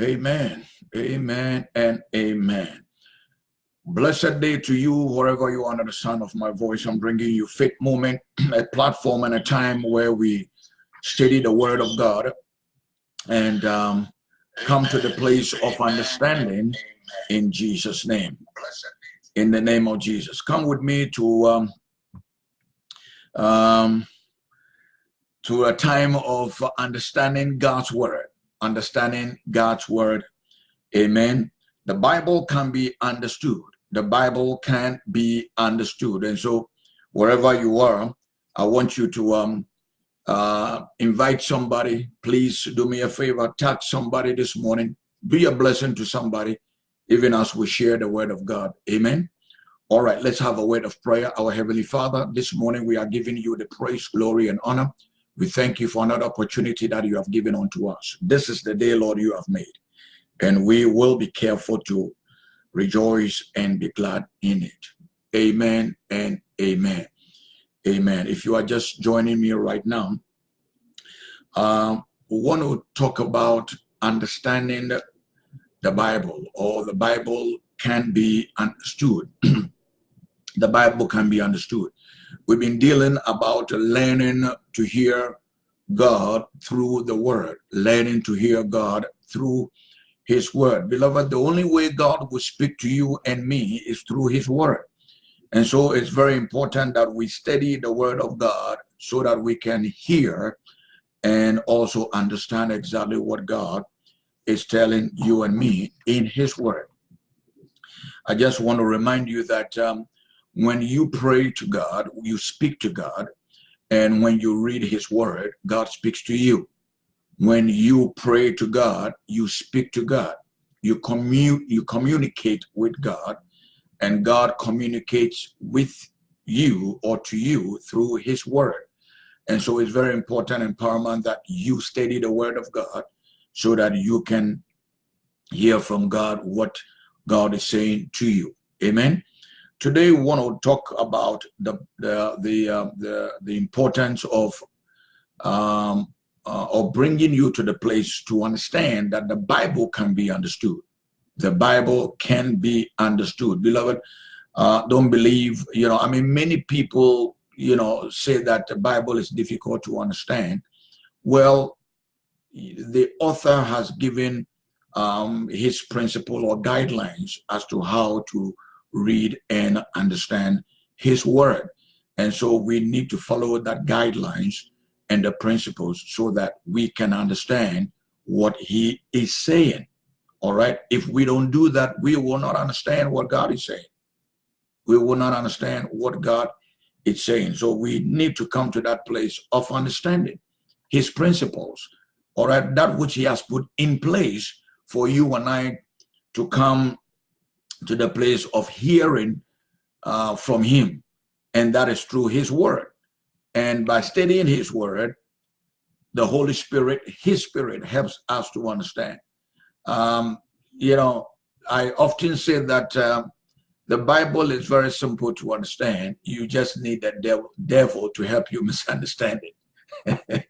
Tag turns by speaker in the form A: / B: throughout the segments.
A: Amen. Amen and amen. Blessed day to you, wherever you are under the sound of my voice. I'm bringing you Faith Moment, a platform and a time where we study the Word of God and um, come to the place of understanding in Jesus' name. In the name of Jesus. Come with me to um, um, to a time of understanding God's Word understanding God's word. Amen. The Bible can be understood. The Bible can't be understood. And so wherever you are, I want you to um, uh, invite somebody. Please do me a favor, touch somebody this morning. Be a blessing to somebody, even as we share the word of God. Amen. All right, let's have a word of prayer. Our Heavenly Father, this morning we are giving you the praise, glory, and honor we thank you for another opportunity that you have given unto us. This is the day, Lord, you have made. And we will be careful to rejoice and be glad in it. Amen and amen. Amen. If you are just joining me right now, um, we want to talk about understanding the, the Bible or the Bible can be understood. the Bible can be understood. We've been dealing about learning to hear God through the word, learning to hear God through his word. Beloved, the only way God will speak to you and me is through his word. And so it's very important that we study the word of God so that we can hear and also understand exactly what God is telling you and me in his word. I just want to remind you that um, when you pray to God, you speak to God, and when you read his word, God speaks to you. When you pray to God, you speak to God. You, commu you communicate with God, and God communicates with you or to you through his word. And so it's very important and paramount that you study the word of God so that you can hear from God what God is saying to you. Amen. Today, we want to talk about the the the uh, the, the, importance of um, uh, of bringing you to the place to understand that the Bible can be understood. The Bible can be understood, beloved. Uh, don't believe, you know. I mean, many people, you know, say that the Bible is difficult to understand. Well, the author has given um, his principle or guidelines as to how to read and understand his word. And so we need to follow that guidelines and the principles so that we can understand what he is saying. All right. If we don't do that, we will not understand what God is saying. We will not understand what God is saying. So we need to come to that place of understanding his principles. All right. That which he has put in place for you and I to come to the place of hearing uh, from him. And that is through his word. And by studying his word, the Holy Spirit, his spirit helps us to understand. Um, you know, I often say that uh, the Bible is very simple to understand. You just need the devil, devil to help you misunderstand it.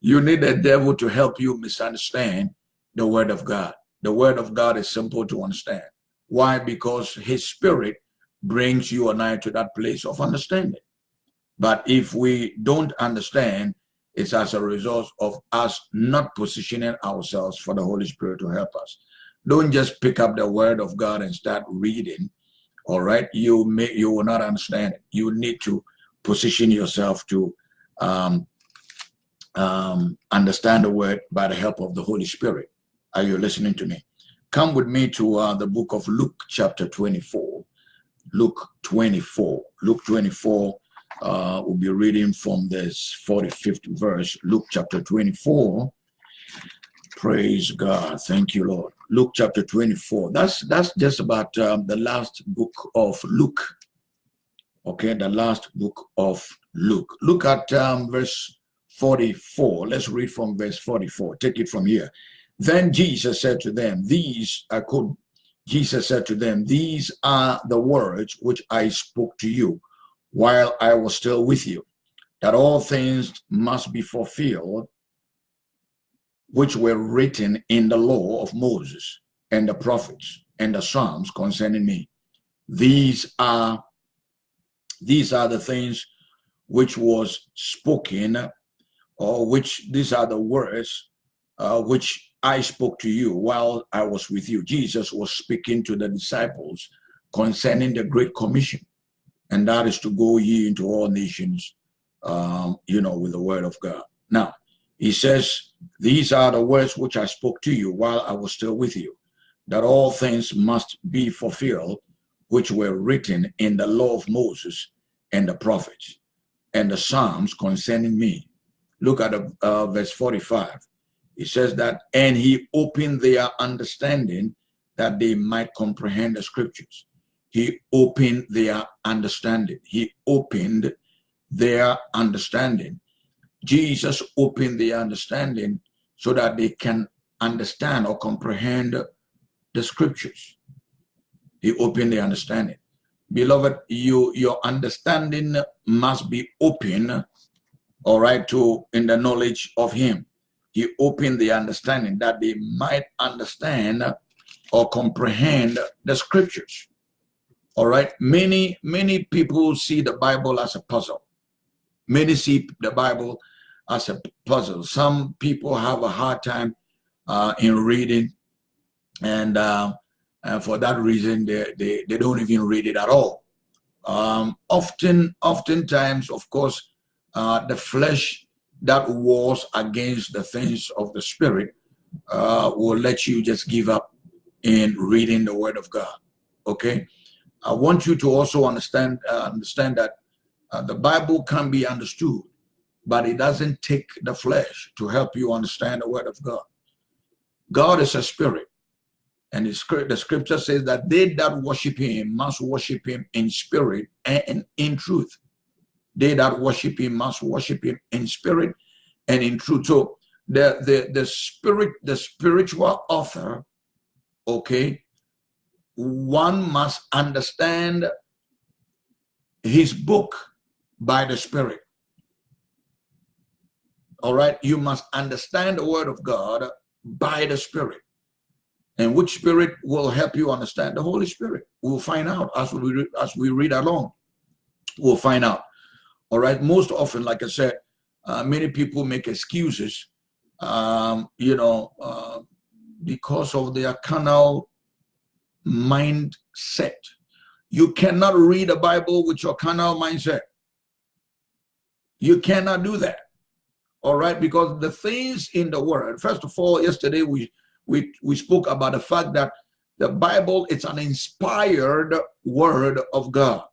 A: you need the devil to help you misunderstand the word of God. The word of God is simple to understand. Why? Because his spirit brings you and I to that place of understanding. But if we don't understand, it's as a result of us not positioning ourselves for the Holy Spirit to help us. Don't just pick up the word of God and start reading. All right, you may you will not understand it. You need to position yourself to um, um, understand the word by the help of the Holy Spirit. Are you listening to me? Come with me to uh, the book of Luke, chapter 24. Luke 24. Luke 24, uh, we'll be reading from this 45th verse. Luke chapter 24. Praise God. Thank you, Lord. Luke chapter 24. That's that's just about um, the last book of Luke. Okay, the last book of Luke. Look at um, verse 44. Let's read from verse 44. Take it from here. Then Jesus said to them, These, I quote, Jesus said to them, These are the words which I spoke to you while I was still with you, that all things must be fulfilled which were written in the law of Moses and the prophets and the Psalms concerning me. These are these are the things which was spoken or which these are the words uh, which I spoke to you while I was with you. Jesus was speaking to the disciples concerning the Great Commission, and that is to go ye into all nations, um, you know, with the word of God. Now, he says, These are the words which I spoke to you while I was still with you, that all things must be fulfilled, which were written in the law of Moses and the prophets and the Psalms concerning me. Look at uh, verse 45. He says that, and he opened their understanding that they might comprehend the scriptures. He opened their understanding. He opened their understanding Jesus opened their understanding so that they can understand or comprehend the scriptures. He opened their understanding. Beloved, you your understanding must be open, all right, to in the knowledge of him. He opened the understanding that they might understand or comprehend the scriptures. All right. Many, many people see the Bible as a puzzle. Many see the Bible as a puzzle. Some people have a hard time uh, in reading, and, uh, and, for that reason, they, they, they don't even read it at all. Um, often, oftentimes, of course, uh, the flesh that wars against the things of the spirit uh, will let you just give up in reading the word of God. Okay, I want you to also understand uh, understand that uh, the Bible can be understood but it doesn't take the flesh to help you understand the word of God. God is a spirit. And the scripture says that they that worship him must worship him in spirit and in truth. They that worship him must worship him in spirit and in truth. So the, the, the spirit, the spiritual author, okay, one must understand his book by the spirit. All right? You must understand the word of god by the spirit. And which spirit will help you understand the holy spirit? We'll find out as we as we read along. We'll find out. All right? Most often like i said uh, many people make excuses um, you know uh, because of their carnal mindset. You cannot read the bible with your carnal mindset. You cannot do that. All right? Because the things in the world, first of all yesterday we we we spoke about the fact that the bible it's an inspired word of god.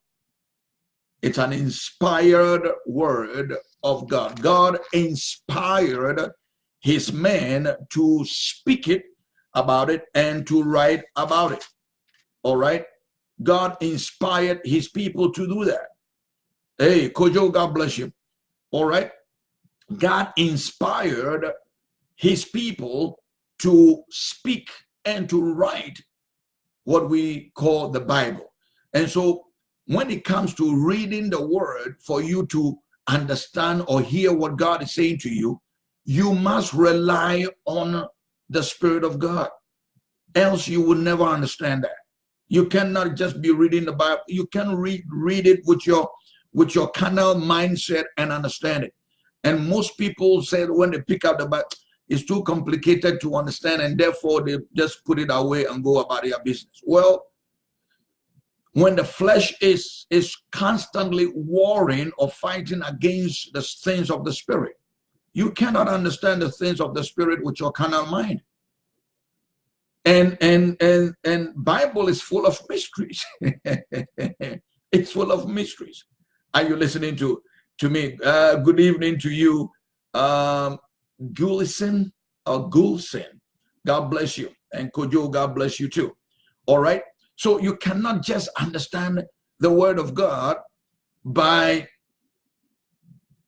A: It's an inspired word of god. God inspired his men to speak it about it and to write about it all right god inspired his people to do that hey kojo god bless you all right God inspired his people to speak and to write what we call the Bible. And so when it comes to reading the word for you to understand or hear what God is saying to you, you must rely on the Spirit of God. Else you will never understand that. You cannot just be reading the Bible. You can read read it with your with your carnal mindset and understand it. And most people said when they pick up the Bible, it's too complicated to understand, and therefore they just put it away and go about their business. Well, when the flesh is is constantly warring or fighting against the things of the spirit, you cannot understand the things of the spirit with your carnal mind. And and and and Bible is full of mysteries. it's full of mysteries. Are you listening to to me. Uh, good evening to you, um, Gulison or Gulson. God bless you. And Kojo, God bless you too. All right. So you cannot just understand the word of God by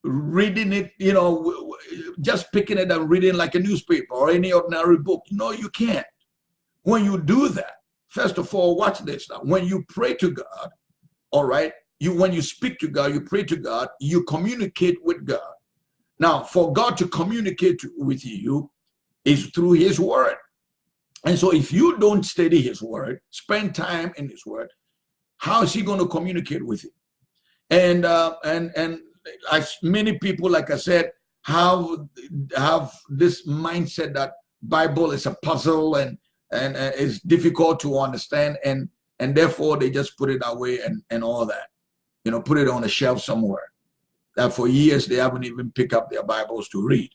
A: reading it, you know, just picking it and reading like a newspaper or any ordinary book. No, you can't. When you do that, first of all, watch this now. When you pray to God, all right, you when you speak to God, you pray to God, you communicate with God. Now, for God to communicate with you is through his word. And so if you don't study his word, spend time in his word, how is he going to communicate with you? And uh, and and as many people, like I said, have have this mindset that Bible is a puzzle and and uh, it's difficult to understand and and therefore they just put it away and and all that, you know, put it on a shelf somewhere. That for years they haven't even picked up their Bibles to read.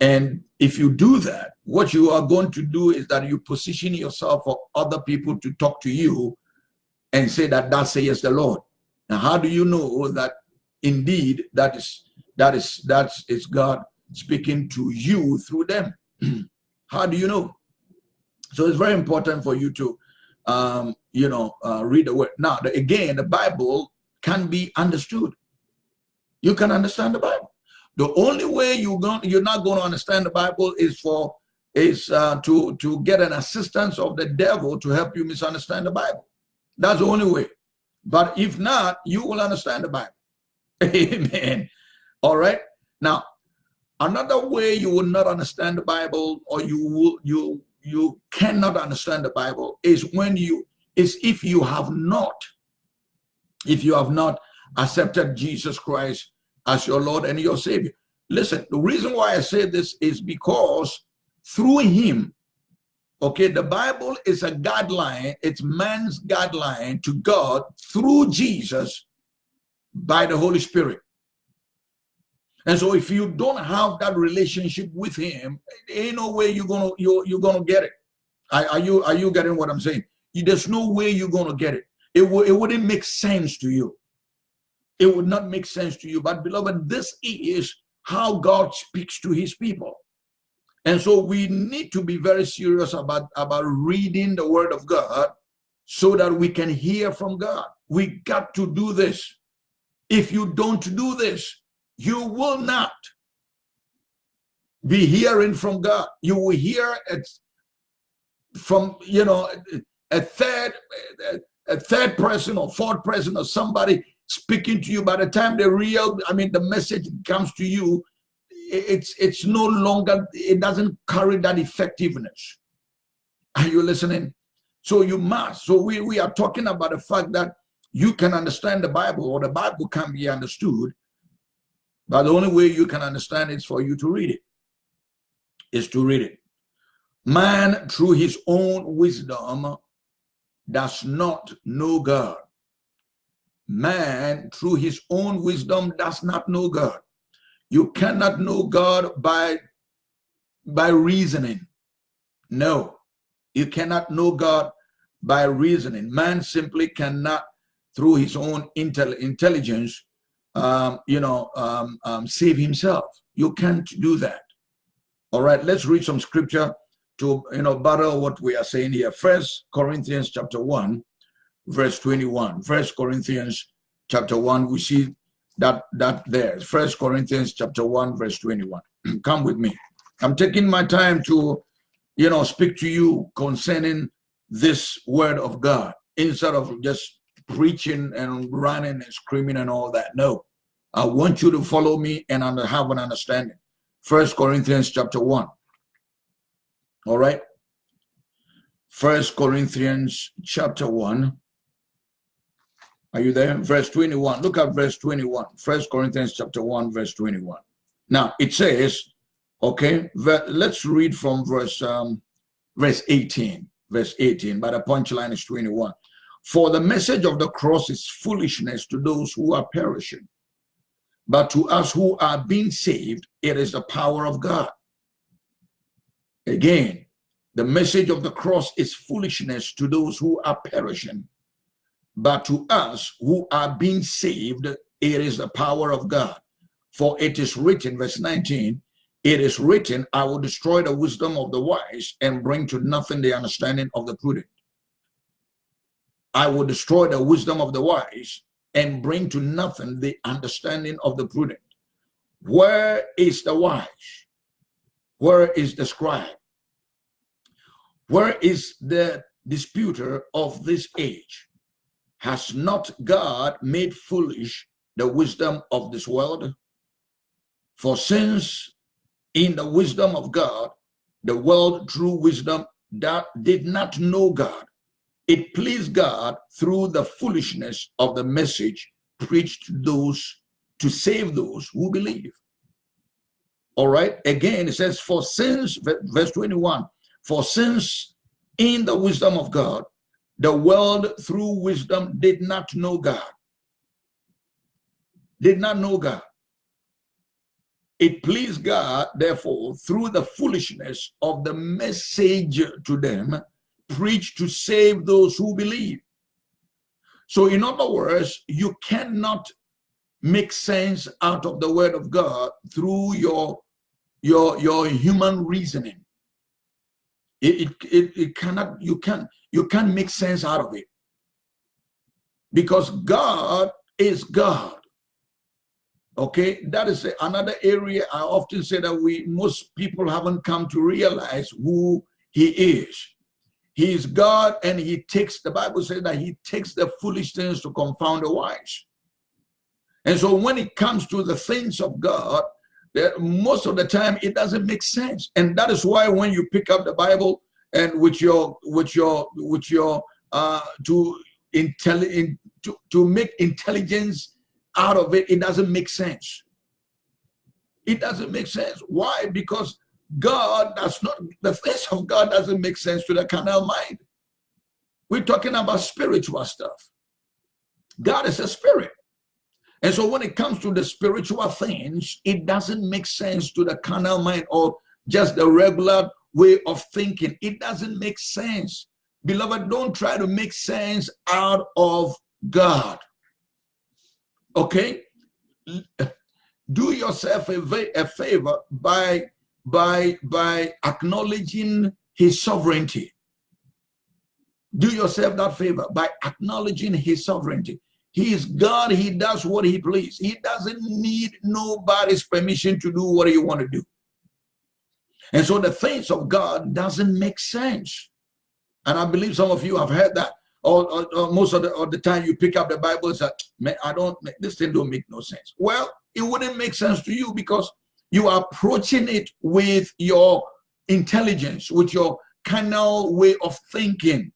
A: And if you do that, what you are going to do is that you position yourself for other people to talk to you and say that that says the Lord. Now, how do you know that indeed that is that is that is God speaking to you through them? how do you know? So it's very important for you to, um, you know, uh, read the word. Now, the, again, the Bible can be understood. You can understand the Bible. The only way you're going, you're not going to understand the Bible is for is uh, to to get an assistance of the devil to help you misunderstand the Bible. That's the only way. But if not, you will understand the Bible. Amen. All right. Now, another way you will not understand the Bible, or you will you you cannot understand the Bible, is when you is if you have not, if you have not accepted Jesus Christ as your Lord and your Savior. Listen, the reason why I say this is because through him, okay, the Bible is a guideline, it's man's guideline to God through Jesus by the Holy Spirit. And so if you don't have that relationship with him, ain't no way you're gonna you're, you're gonna get it. Are, are you are you getting what I'm saying? You, There's no way you're gonna get it. It, it wouldn't make sense to you it would not make sense to you. But beloved, this is how God speaks to his people. And so we need to be very serious about, about reading the word of God so that we can hear from God. We got to do this. If you don't do this, you will not be hearing from God. You will hear it from, you know, a third, a third person or fourth person or somebody speaking to you. By the time the real i mean the message comes to you it's it's no longer it doesn't carry that effectiveness. Are you listening? So you must so we we are talking about the fact that you can understand the bible or the bible can be understood but the only way you can understand is for you to read it is to read it man through his own wisdom does not know god man through his own wisdom does not know God. You cannot know God by, by reasoning. No, you cannot know God by reasoning. Man simply cannot, through his own intel intelligence, um, you know, um, um, save himself. You can't do that. All right, let's read some scripture to, you know, battle what we are saying here. First Corinthians chapter 1, verse 21. First Corinthians chapter 1, we see that that there. First Corinthians chapter 1, verse 21. Come with me. I'm taking my time to, you know, speak to you concerning this word of God instead of just preaching and running and screaming and all that. No, I want you to follow me and have an understanding. First Corinthians chapter 1. All right. First Corinthians chapter 1 are you there? Verse 21. Look at verse 21. First Corinthians chapter 1, verse 21. Now it says, okay, let's read from verse um, verse 18. Verse 18, but the punchline is 21. For the message of the cross is foolishness to those who are perishing. But to us who are being saved, it is the power of God. Again, the message of the cross is foolishness to those who are perishing but to us who are being saved, it is the power of God. For it is written, verse 19, it is written, I will destroy the wisdom of the wise and bring to nothing the understanding of the prudent. I will destroy the wisdom of the wise and bring to nothing the understanding of the prudent. Where is the wise? Where is the scribe? Where is the disputer of this age? Has not God made foolish the wisdom of this world? For since in the wisdom of God, the world through wisdom that did not know God, it pleased God through the foolishness of the message preached to those to save those who believe. All right. Again, it says, for since, verse 21, for since in the wisdom of God, the world through wisdom did not know God. Did not know God. It pleased God, therefore, through the foolishness of the message to them, preached to save those who believe. So, in other words, you cannot make sense out of the word of God through your your your human reasoning. It, it, it, it cannot you can you can't make sense out of it. Because god is god. Okay? That is another area i often say that we most people haven't come to realize who he is he is god and he takes the bible says that he takes the foolish things to confound the wise. And so when it comes to the things of god that most of the time it doesn't make sense. And that is why when you pick up the bible and with your with your with your uh to intelligent to, to make intelligence out of it it doesn't make sense. It doesn't make sense. Why? Because god does not the face of god doesn't make sense to the carnal mind we're talking about spiritual stuff god is a spirit and so when it comes to the spiritual things, it doesn't make sense to the carnal mind or just the regular way of thinking. It doesn't make sense. Beloved, don't try to make sense out of God. Okay? Do yourself a, a favor by, by, by acknowledging his sovereignty. Do yourself that favor by acknowledging his sovereignty. He is God. He does what he please. He doesn't need nobody's permission to do what he want to do. And so the things of God doesn't make sense. And I believe some of you have heard that. Or, or, or most of the, the time you pick up the Bible and say, Man, I don't, this thing don't make no sense. Well, it wouldn't make sense to you because you are approaching it with your intelligence, with your carnal way of thinking.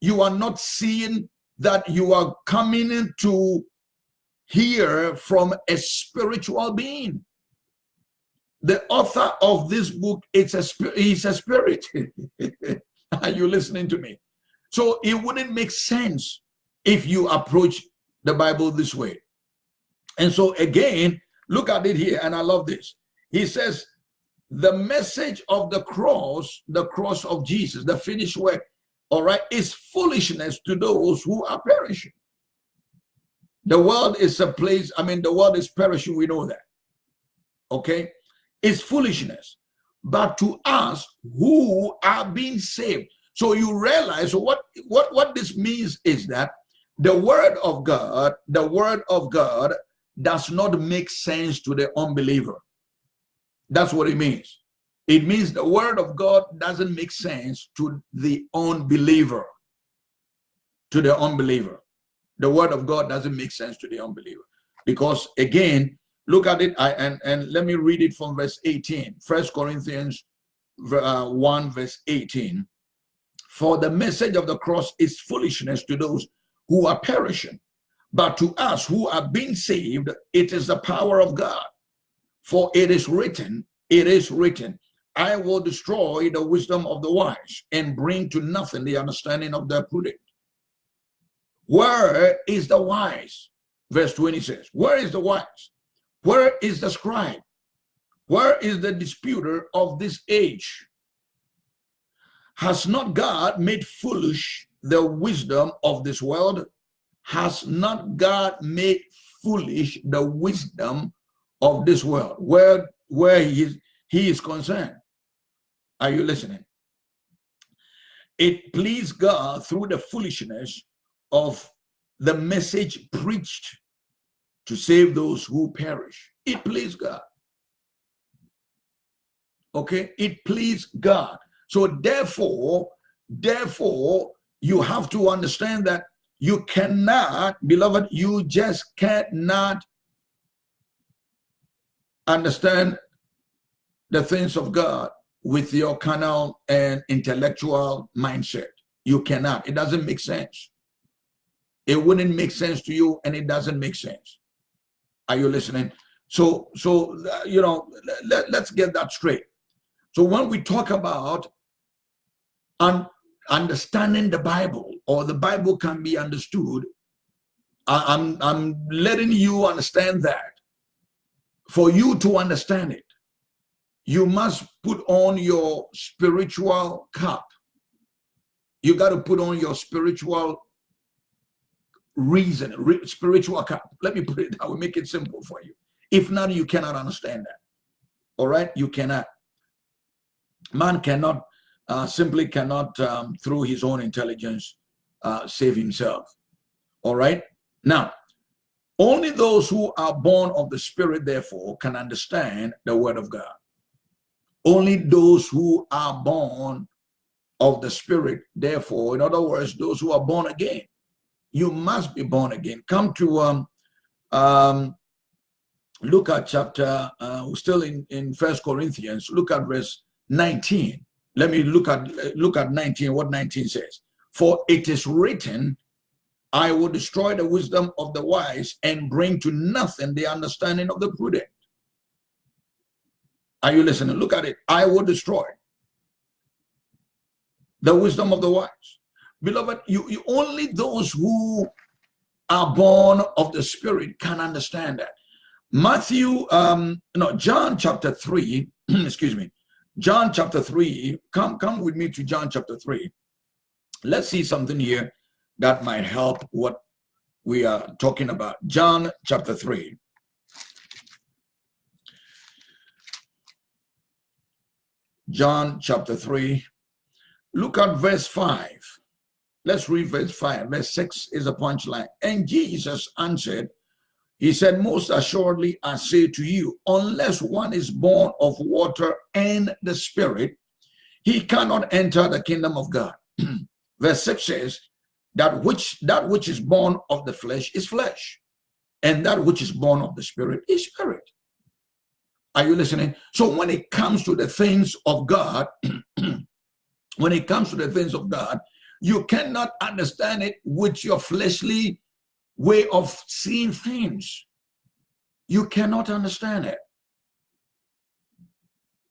A: You are not seeing that you are coming to hear from a spiritual being. The author of this book it's a he's a spirit. are you listening to me? So it wouldn't make sense if you approach the Bible this way. And so again, look at it here, and I love this. He says, the message of the cross, the cross of Jesus, the finished work, all right, is foolishness to those who are perishing. The world is a place, I mean, the world is perishing, we know that. Okay? It's foolishness. But to us who are being saved. So you realize what, what, what this means is that the word of God, the word of God does not make sense to the unbeliever. That's what it means. It means the word of God doesn't make sense to the unbeliever. To the unbeliever. The word of God doesn't make sense to the unbeliever. Because again, look at it I, and, and let me read it from verse 18. First Corinthians uh, 1 verse 18. For the message of the cross is foolishness to those who are perishing. But to us who are being saved, it is the power of God. For it is written, it is written, I will destroy the wisdom of the wise and bring to nothing the understanding of the prudent. Where is the wise? Verse 20 says, Where is the wise? Where is the scribe? Where is the disputer of this age? Has not God made foolish the wisdom of this world? Has not God made foolish the wisdom of this world? Where, where he is, he is concerned. Are you listening? It pleased God through the foolishness of the message preached to save those who perish. It pleased God. Okay, it pleased God. So therefore, therefore, you have to understand that you cannot, beloved, you just cannot understand the things of God with your carnal and intellectual mindset. You cannot. It doesn't make sense. It wouldn't make sense to you and it doesn't make sense. Are you listening? So, so you know, let, let's get that straight. So when we talk about un understanding the Bible or the Bible can be understood, I'm, I'm letting you understand that for you to understand it, you must put on your spiritual cap. You got to put on your spiritual reason, spiritual cap. Let me put it that way, make it simple for you. If not, you cannot understand that. All right, you cannot. Man cannot uh, simply cannot, um, through his own intelligence, uh, save himself. All right. Now, only those who are born of the Spirit, therefore, can understand the Word of God. Only those who are born of the Spirit, therefore, in other words, those who are born again, you must be born again. Come to um, um, look at chapter, uh, still in, in First Corinthians, look at verse 19. Let me look at look at 19, what 19 says. For it is written, I will destroy the wisdom of the wise and bring to nothing the understanding of the prudent. Are you listening? Look at it. I will destroy the wisdom of the wise. Beloved, you, you only those who are born of the spirit can understand that. Matthew, um, no, John chapter 3, excuse me, John chapter 3, come, come with me to John chapter 3. Let's see something here that might help what we are talking about. John chapter 3. John chapter 3. Look at verse 5. Let's read verse 5. Verse 6 is a punchline. And Jesus answered, he said, Most assuredly, I say to you, unless one is born of water and the Spirit, he cannot enter the kingdom of God. Verse 6 says, that which that which is born of the flesh is flesh, and that which is born of the spirit is spirit. Are you listening? So when it comes to the things of God, when it comes to the things of God, you cannot understand it with your fleshly way of seeing things. You cannot understand it.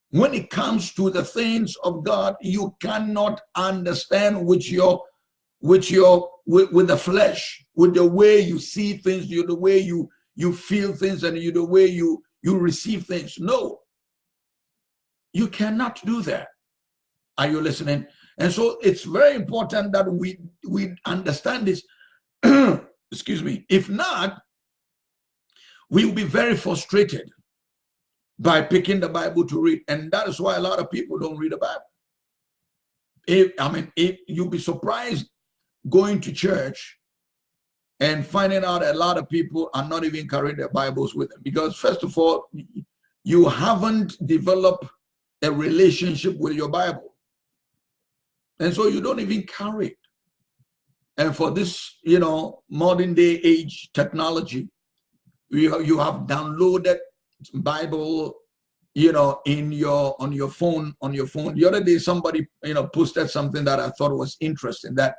A: When it comes to the things of God, you cannot understand with your with your with, with the flesh, with the way you see things, you the way you you feel things, and you the way you you receive things. No, you cannot do that. Are you listening? And so it's very important that we we understand this excuse me. If not, we will be very frustrated by picking the Bible to read. And that is why a lot of people don't read the Bible. If, I mean, if you'll be surprised going to church and finding out a lot of people are not even carrying their Bibles with them. Because first of all, you haven't developed a relationship with your Bible. And so you don't even carry it. And for this, you know, modern day age technology, you, you have downloaded Bible, you know, in your on your phone, on your phone. The other day, somebody, you know, posted something that I thought was interesting that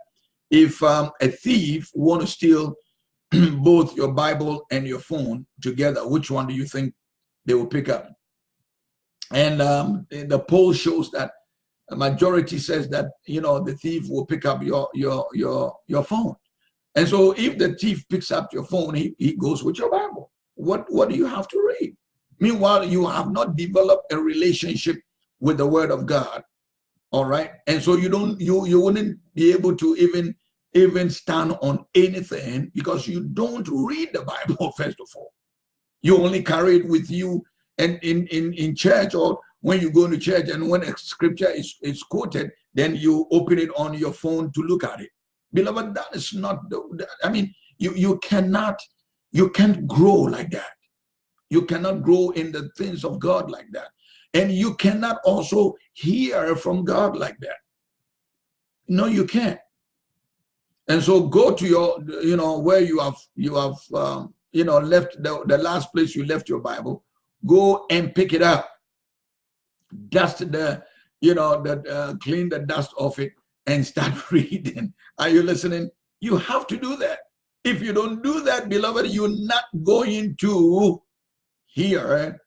A: if um, a thief want to steal both your Bible and your phone together, which one do you think they will pick up? And um, the poll shows that a majority says that you know the thief will pick up your your your your phone. And so if the thief picks up your phone he, he goes with your bible. What what do you have to read? Meanwhile you have not developed a relationship with the word of god all right and so you don't you you wouldn't be able to even even stand on anything because you don't read the bible first of all you only carry it with you and in in in church or when you go to church and when a scripture is, is quoted, then you open it on your phone to look at it. Beloved, that is not, the, I mean, You, you cannot, you can't grow like that. You cannot grow in the things of God like that. And you cannot also hear from God like that. No, you can't. And so go to your, you know, where you have, you have, um, you know, left the, the last place you left your Bible, go and pick it up. Dust the, you know, the, uh, clean the dust off it and start reading. Are you listening? You have to do that. If you don't do that, beloved, you're not going to hear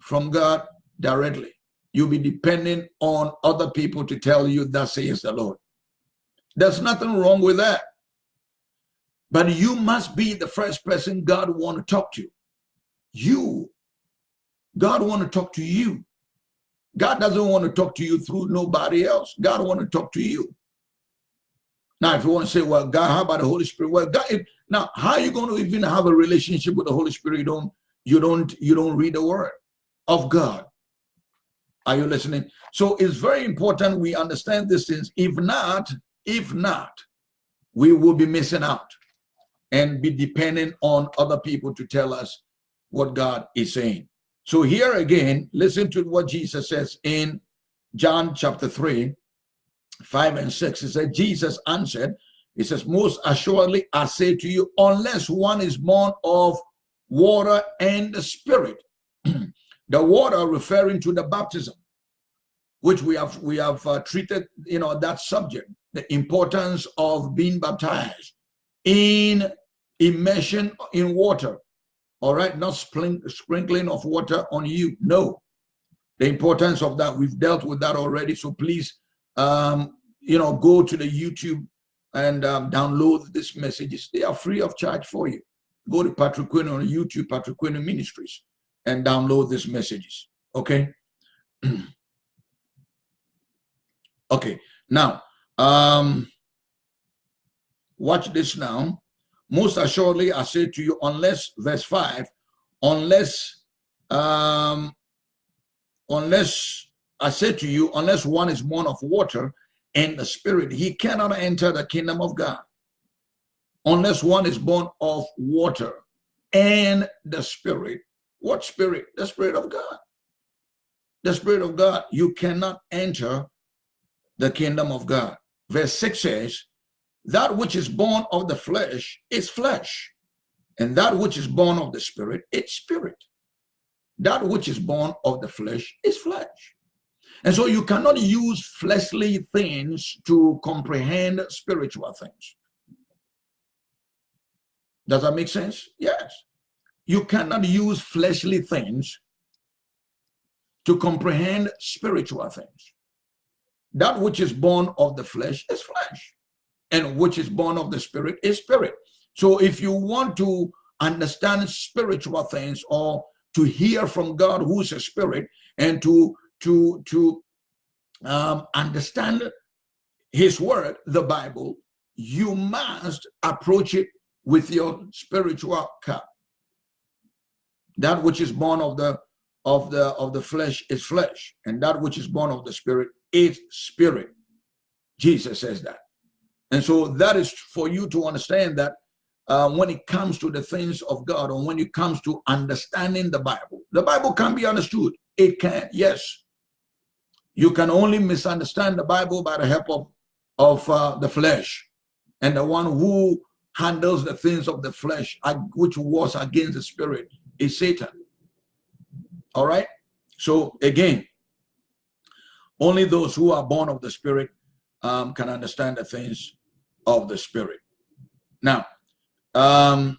A: from God directly. You'll be depending on other people to tell you, that says the Lord. There's nothing wrong with that. But you must be the first person God want to talk to. You. God want to talk to you. God doesn't want to talk to you through nobody else. God want to talk to you. Now, if you want to say, well, God, how about the Holy Spirit? Well, God, now, how are you going to even have a relationship with the Holy Spirit? You don't, you don't, you don't read the word of God. Are you listening? So it's very important we understand these things. If not, if not, we will be missing out and be dependent on other people to tell us what God is saying. So here again, listen to what Jesus says in John chapter 3, 5 and 6. He said, Jesus answered, he says, most assuredly I say to you, unless one is born of water and the spirit, the water referring to the baptism, which we have we have uh, treated, you know, that subject, the importance of being baptized in immersion in water. All right not sprinkling of water on you. No. The importance of that we've dealt with that already. So please um you know go to the youtube and um, download these messages they are free of charge for you. Go to patrick quinn on youtube patrick quinn ministries and download these messages okay okay now um watch this now most assuredly, I say to you, unless, verse 5, unless, um, unless, I say to you, unless one is born of water and the spirit, he cannot enter the kingdom of God. Unless one is born of water and the spirit. What spirit? The spirit of God. The spirit of God. You cannot enter the kingdom of God. Verse 6 says, that which is born of the flesh is flesh, and that which is born of the spirit, it's spirit. That which is born of the flesh is flesh. And so you cannot use fleshly things to comprehend spiritual things. Does that make sense? Yes. You cannot use fleshly things to comprehend spiritual things. That which is born of the flesh is flesh and which is born of the spirit is spirit. So if you want to understand spiritual things or to hear from God who's a spirit and to to to um, understand his word, the Bible, you must approach it with your spiritual cup. That which is born of the of the of the flesh is flesh, and that which is born of the spirit is spirit. Jesus says that. And so that is for you to understand that uh, when it comes to the things of God or when it comes to understanding the Bible, the Bible can be understood. It can, yes. You can only misunderstand the Bible by the help of, of uh, the flesh. And the one who handles the things of the flesh, which was against the spirit, is Satan. All right? So again, only those who are born of the spirit um, can understand the things of the Spirit. Now, um,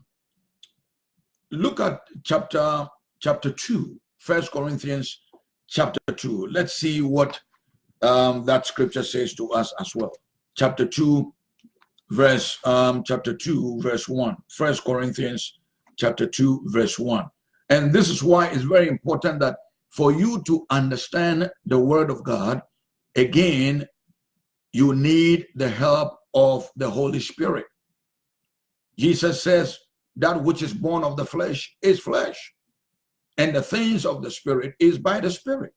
A: look at chapter chapter 2, First Corinthians chapter 2. Let's see what um, that scripture says to us as well. Chapter 2, verse um, chapter 2, verse 1. First Corinthians chapter 2, verse 1. And this is why it's very important that for you to understand the word of God, again, you need the help of the Holy Spirit. Jesus says that which is born of the flesh is flesh, and the things of the Spirit is by the Spirit.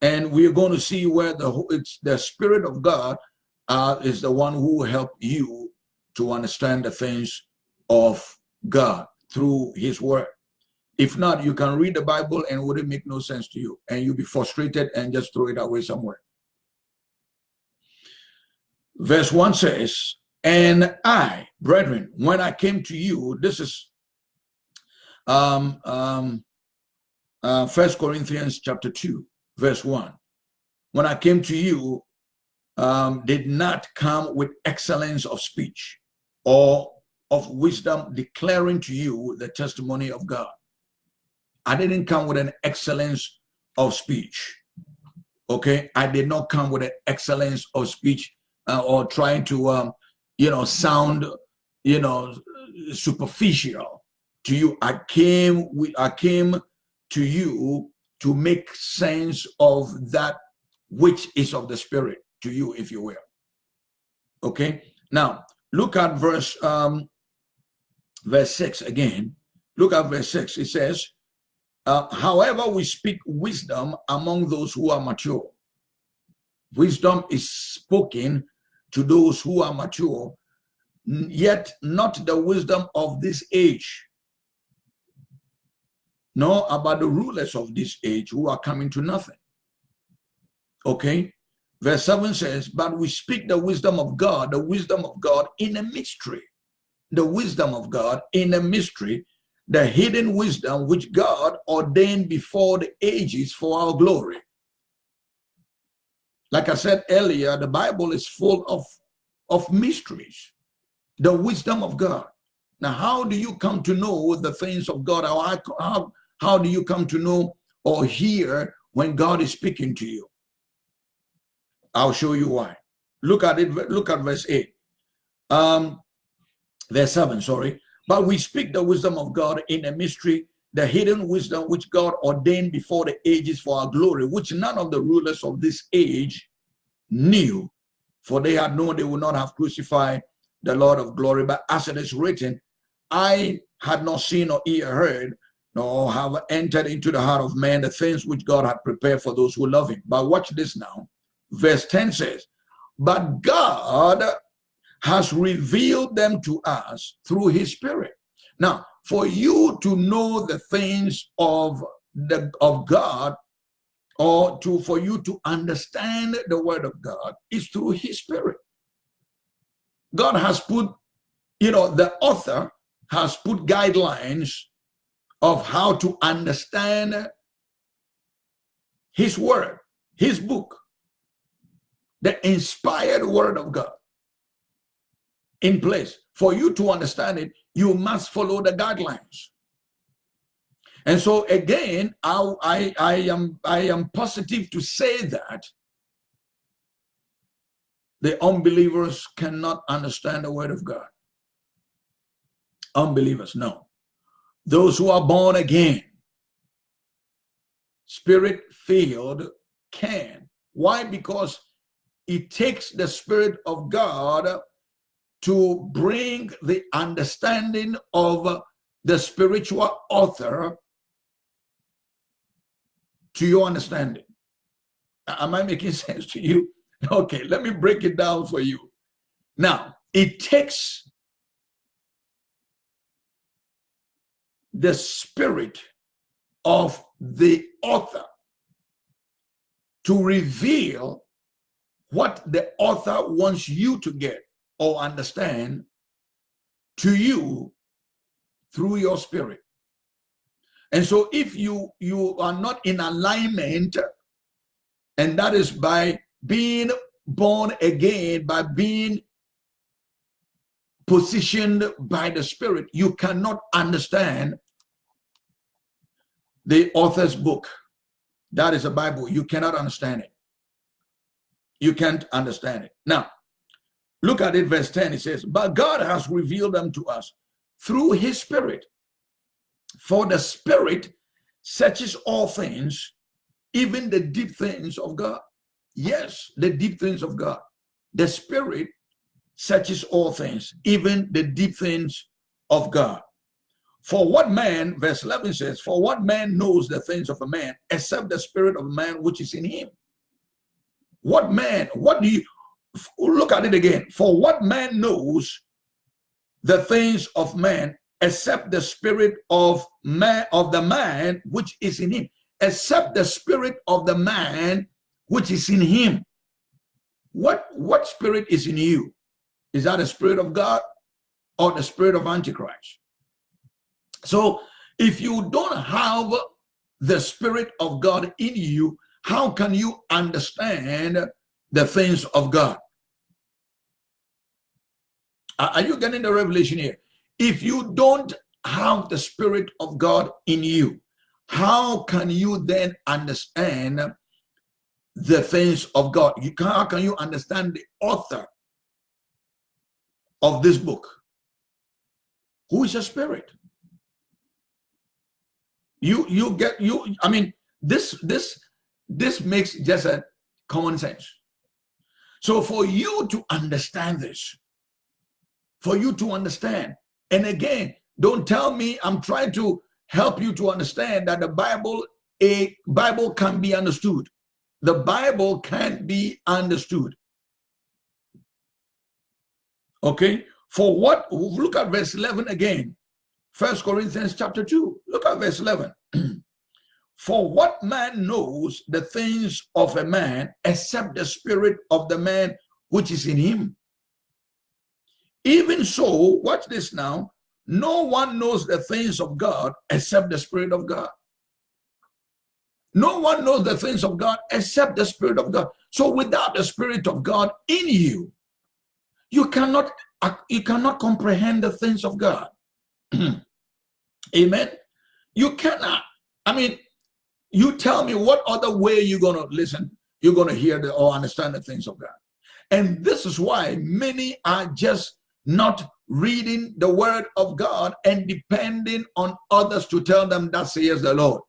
A: And we're going to see where the it's the Spirit of God uh, is the one who will help you to understand the things of God through his word. If not, you can read the Bible and it wouldn't make no sense to you. And you'll be frustrated and just throw it away somewhere. Verse 1 says, And I, brethren, when I came to you, this is um, um, uh, First Corinthians chapter 2, verse 1. When I came to you, um, did not come with excellence of speech or of wisdom declaring to you the testimony of God. I didn't come with an excellence of speech. Okay, I did not come with an excellence of speech uh, or trying to, um, you know, sound, you know, superficial to you. I came, with, I came to you to make sense of that which is of the spirit to you, if you will. Okay, now look at verse um, verse six again. Look at verse six. It says, uh, however, we speak wisdom among those who are mature. Wisdom is spoken to those who are mature, yet not the wisdom of this age, nor about the rulers of this age who are coming to nothing. Okay? Verse 7 says, But we speak the wisdom of God, the wisdom of God in a mystery. The wisdom of God in a mystery the hidden wisdom which God ordained before the ages for our glory. Like I said earlier, the Bible is full of, of mysteries, the wisdom of God. Now, how do you come to know the things of God? How, how, how do you come to know or hear when God is speaking to you? I'll show you why. Look at it. Look at verse 8. Um, verse 7, sorry. But we speak the wisdom of God in a mystery, the hidden wisdom which God ordained before the ages for our glory, which none of the rulers of this age knew, for they had known they would not have crucified the Lord of glory. But as it is written, I had not seen or ear heard, nor have entered into the heart of man the things which God had prepared for those who love him. But watch this now. Verse 10 says, But God has revealed them to us through his spirit. Now, for you to know the things of the of God or to for you to understand the word of God is through his spirit. God has put, you know, the author has put guidelines of how to understand his word, his book, the inspired word of God in place. For you to understand it, you must follow the guidelines. And so again, I, I, I, am, I am positive to say that the unbelievers cannot understand the word of God. Unbelievers, no. Those who are born again, spirit filled can. Why? Because it takes the spirit of God to bring the understanding of the spiritual author to your understanding. Am I making sense to you? Okay, let me break it down for you. Now, it takes the spirit of the author to reveal what the author wants you to get or understand to you through your spirit. And so if you, you are not in alignment, and that is by being born again, by being positioned by the spirit, you cannot understand the author's book. That is a Bible. You cannot understand it. You can't understand it. Now, Look at it, verse 10. It says, But God has revealed them to us through his spirit. For the spirit searches all things, even the deep things of God. Yes, the deep things of God. The spirit searches all things, even the deep things of God. For what man, verse 11 says, For what man knows the things of a man except the spirit of man which is in him? What man, what do you, look at it again. For what man knows the things of man except the spirit of man of the man which is in him? Except the spirit of the man which is in him. What what spirit is in you? Is that the spirit of god or the spirit of antichrist? So if you don't have the spirit of god in you how can you understand the things of god are you getting the revelation here if you don't have the spirit of god in you how can you then understand the things of God? You can, how can you understand the author of this book? Who is a spirit? You you get you. I mean, this this this makes just a common sense. So for you to understand this, for you to understand, and again, don't tell me I'm trying to help you to understand that the Bible, a Bible can be understood. The Bible can be understood. Okay, for what, look at verse 11 again. First Corinthians chapter 2, look at verse 11. For what man knows the things of a man except the spirit of the man which is in him? Even so, watch this now, no one knows the things of God except the Spirit of God. No one knows the things of God except the Spirit of God. So without the Spirit of God in you, you cannot you cannot comprehend the things of God. Amen. You cannot. I mean, you tell me what other way you're going to listen, you're going to hear the, or understand the things of God. And this is why many are just not reading the word of God and depending on others to tell them that says the Lord.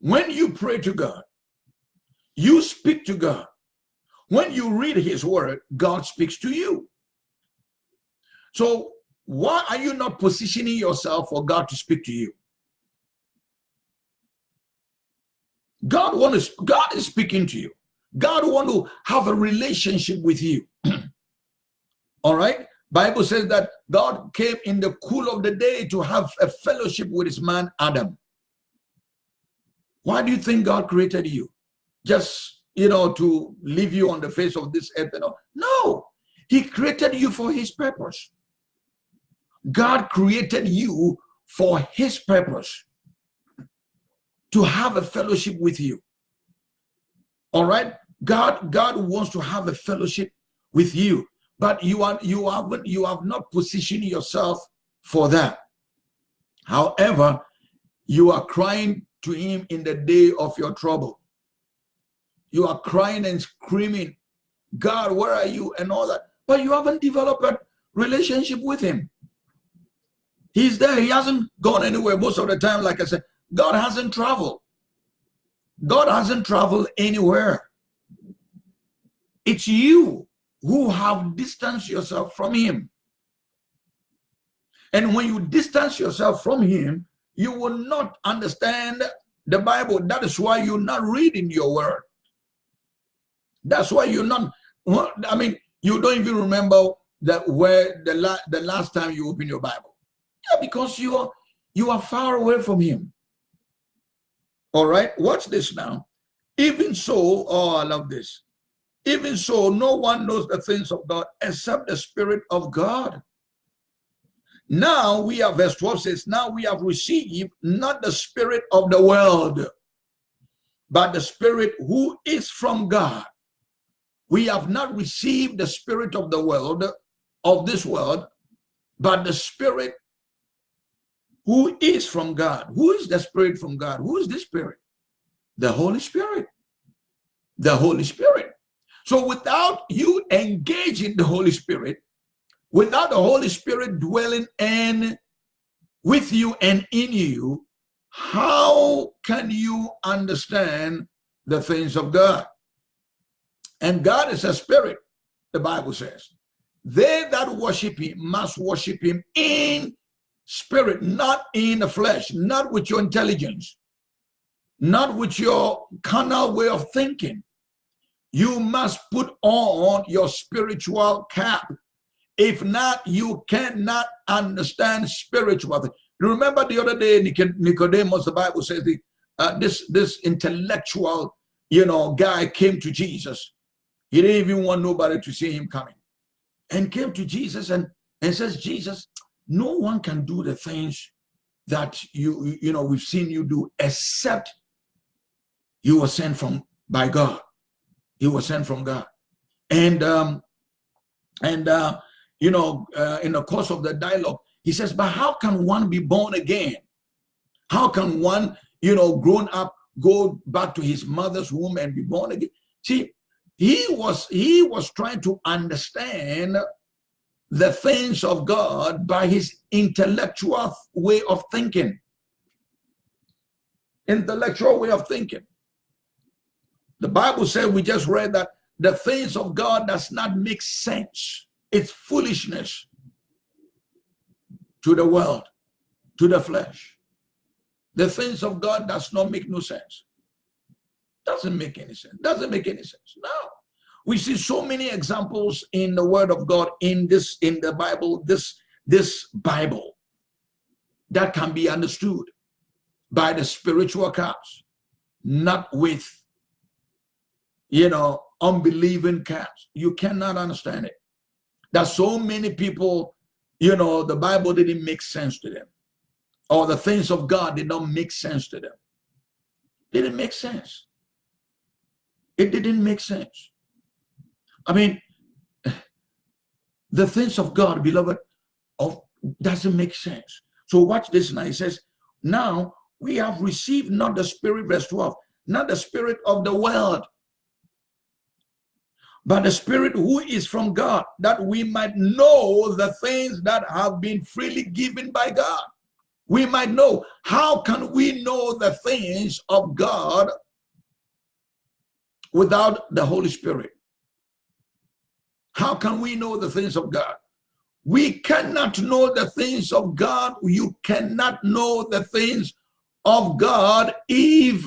A: When you pray to God, you speak to God. When you read his word, God speaks to you. So why are you not positioning yourself for God to speak to you? God wants God is speaking to you. God want to have a relationship with you. All right. Bible says that God came in the cool of the day to have a fellowship with his man Adam. Why do you think God created you? Just, you know, to leave you on the face of this earth? You know? No, he created you for his purpose. God created you for his purpose to have a fellowship with you. All right. God, God wants to have a fellowship with you but you are you haven't you have not positioned yourself for that. However you are crying to him in the day of your trouble. You are crying and screaming god where are you? and all that. But you haven't developed a relationship with him. He's there. He hasn't gone anywhere most of the time like i said. God hasn't traveled. God hasn't traveled anywhere it's you who have distanced yourself from him. And when you distance yourself from him, you will not understand the Bible. That is why you're not reading your word. That's why you're not, I mean, you don't even remember that where the, la the last time you opened your Bible. Yeah, because you are, you are far away from him. All right, watch this now. Even so, oh, I love this. Even so, no one knows the things of God except the Spirit of God. Now we have, verse 12 says, now we have received not the Spirit of the world, but the Spirit who is from God. We have not received the Spirit of the world, of this world, but the Spirit who is from God. Who is the Spirit from God? Who is the Spirit? The Holy Spirit. The Holy Spirit. So without you engaging the Holy Spirit, without the Holy Spirit dwelling in with you and in you, how can you understand the things of God? And God is a spirit, the Bible says. They that worship him must worship him in spirit, not in the flesh, not with your intelligence, not with your carnal way of thinking, you must put on your spiritual cap If not, you cannot understand spiritual things. Remember the other day, Nicodemus, the Bible says, the, uh, this, this intellectual, you know, guy came to Jesus. He didn't even want nobody to see him coming. And came to Jesus and, and says, Jesus, no one can do the things that you, you know, we've seen you do except you were sent from by God. You was sent from God. And um, and uh, you know, uh, in the course of the dialogue, he says, but how can one be born again? How can one, you know, grown up, go back to his mother's womb and be born again? See, he was he was trying to understand the things of God by his intellectual way of thinking. Intellectual way of thinking. The Bible said, we just read that the things of God does not make sense. It's foolishness to the world, to the flesh. The things of God does not make no sense. Doesn't make any sense. Doesn't make any sense. No. We see so many examples in the word of God in this, in the Bible, this, this Bible that can be understood by the spiritual cause, not with, you know, unbelieving cats. You cannot understand it. That so many people, you know, the Bible didn't make sense to them. Or the things of God did not make sense to them. It didn't make sense. It didn't make sense. I mean, the things of God, beloved, of doesn't make sense. So watch this now. He says, now we have received not the spirit, verse 12, not the spirit of the world, but the spirit who is from God, that we might know the things that have been freely given by God. We might know. How can we know the things of God without the Holy Spirit? How can we know the things of God? We cannot know the things of God. You cannot know the things of God if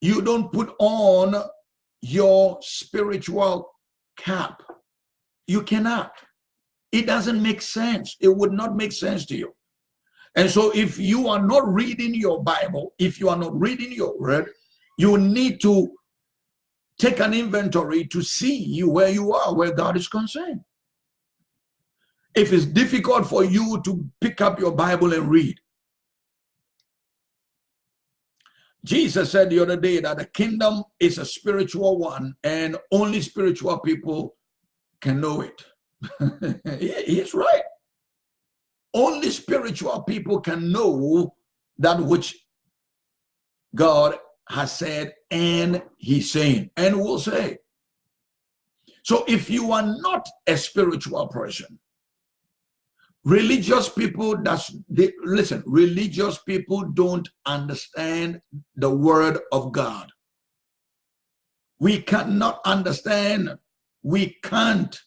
A: you don't put on your spiritual cap. You cannot. It doesn't make sense. It would not make sense to you. And so if you are not reading your Bible, if you are not reading your word, you need to take an inventory to see you where you are, where God is concerned. If it's difficult for you to pick up your Bible and read, Jesus said the other day that the kingdom is a spiritual one and only spiritual people can know it. He's right. Only spiritual people can know that which God has said and he's saying and will say. So if you are not a spiritual person, religious people that's they listen, religious people don't understand the word of God. We cannot understand, we can't.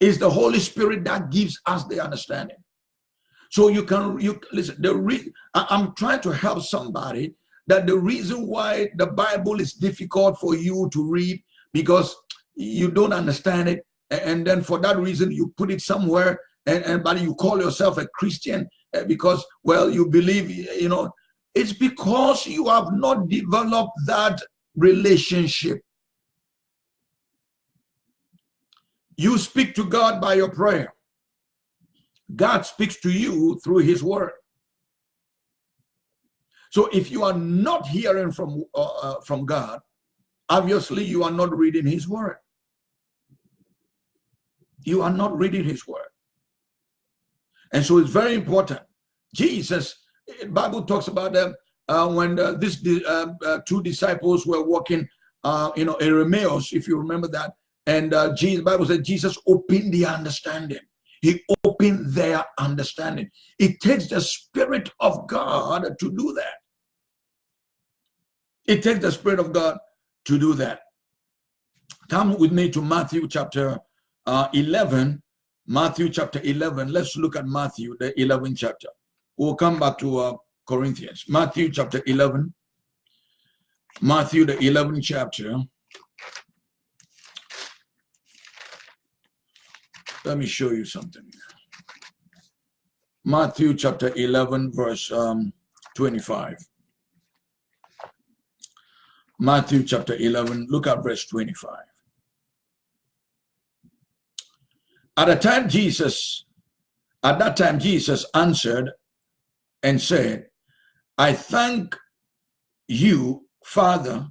A: It's the Holy Spirit that gives us the understanding. So you can you listen. The re, I'm trying to help somebody that the reason why the Bible is difficult for you to read because you don't understand it, and then for that reason you put it somewhere, and, and but you call yourself a Christian eh, because well you believe you know it's because you have not developed that relationship. You speak to God by your prayer. God speaks to you through his word. So if you are not hearing from, uh, uh, from God, obviously you are not reading his word. You are not reading his word. And so it's very important. Jesus, Bible talks about them uh, when uh, this uh, two disciples were walking, uh, you know, in Emmaus, if you remember that. And uh, Jesus, Bible said Jesus opened the understanding. He opened their understanding. It takes the Spirit of God to do that. It takes the Spirit of God to do that. Come with me to Matthew chapter uh, 11. Matthew chapter 11. Let's look at Matthew, the 11th chapter. We'll come back to uh, Corinthians. Matthew chapter 11. Matthew, the 11th chapter. let me show you something. Matthew chapter 11, verse um, 25. Matthew chapter 11, look at verse 25. At the time Jesus, at that time Jesus answered and said, I thank you, Father,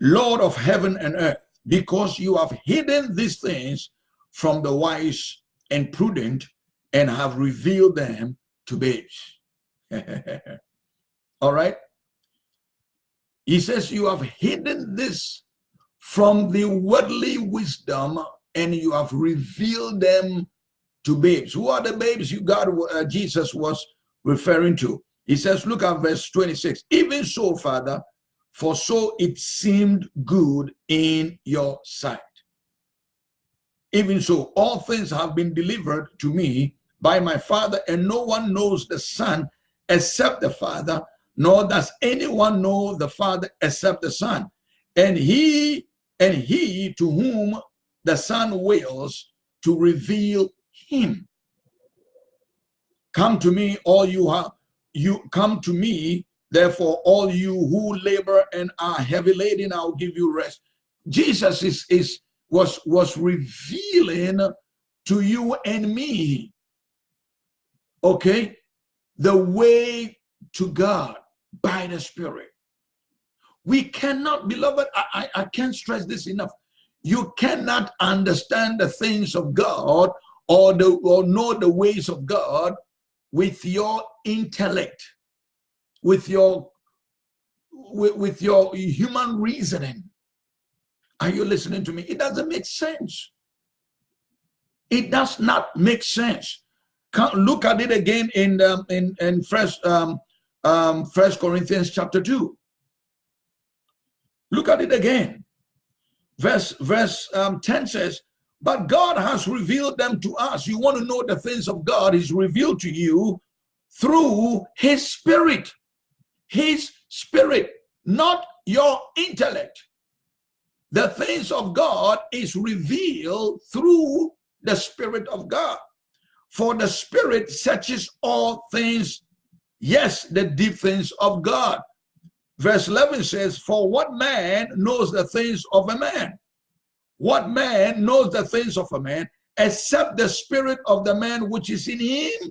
A: Lord of heaven and earth, because you have hidden these things from the wise and prudent and have revealed them to babes. All right. He says, You have hidden this from the worldly wisdom and you have revealed them to babes. Who are the babes you God uh, Jesus was referring to? He says, look at verse 26. Even so, Father, for so it seemed good in your sight. Even so, all things have been delivered to me by my Father, and no one knows the Son except the Father, nor does anyone know the Father except the Son. And he and he to whom the Son wills to reveal him. Come to me, all you have you come to me, therefore, all you who labor and are heavy laden, I'll give you rest. Jesus is is was was revealing to you and me, okay, the way to God by the Spirit. We cannot, beloved, I, I, I can't stress this enough. You cannot understand the things of God or the or know the ways of God with your intellect, with your with, with your human reasoning. Are you listening to me? It doesn't make sense. It does not make sense. Look at it again in um, in in first um, um, First Corinthians chapter two. Look at it again. Verse verse um, ten says, but God has revealed them to us. You want to know the things of God, He's revealed to you through His Spirit. His Spirit, not your intellect. The things of God is revealed through the Spirit of God. For the Spirit searches all things, yes, the deep things of God. Verse 11 says, For what man knows the things of a man? What man knows the things of a man except the spirit of the man which is in him?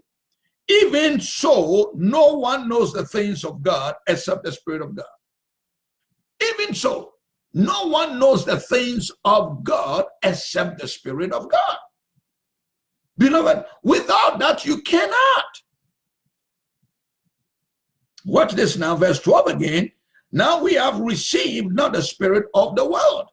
A: Even so, no one knows the things of God except the spirit of God. Even so, no one knows the things of God except the spirit of God. Beloved, without that, you cannot. Watch this now, verse 12 again. Now we have received not the spirit of the world,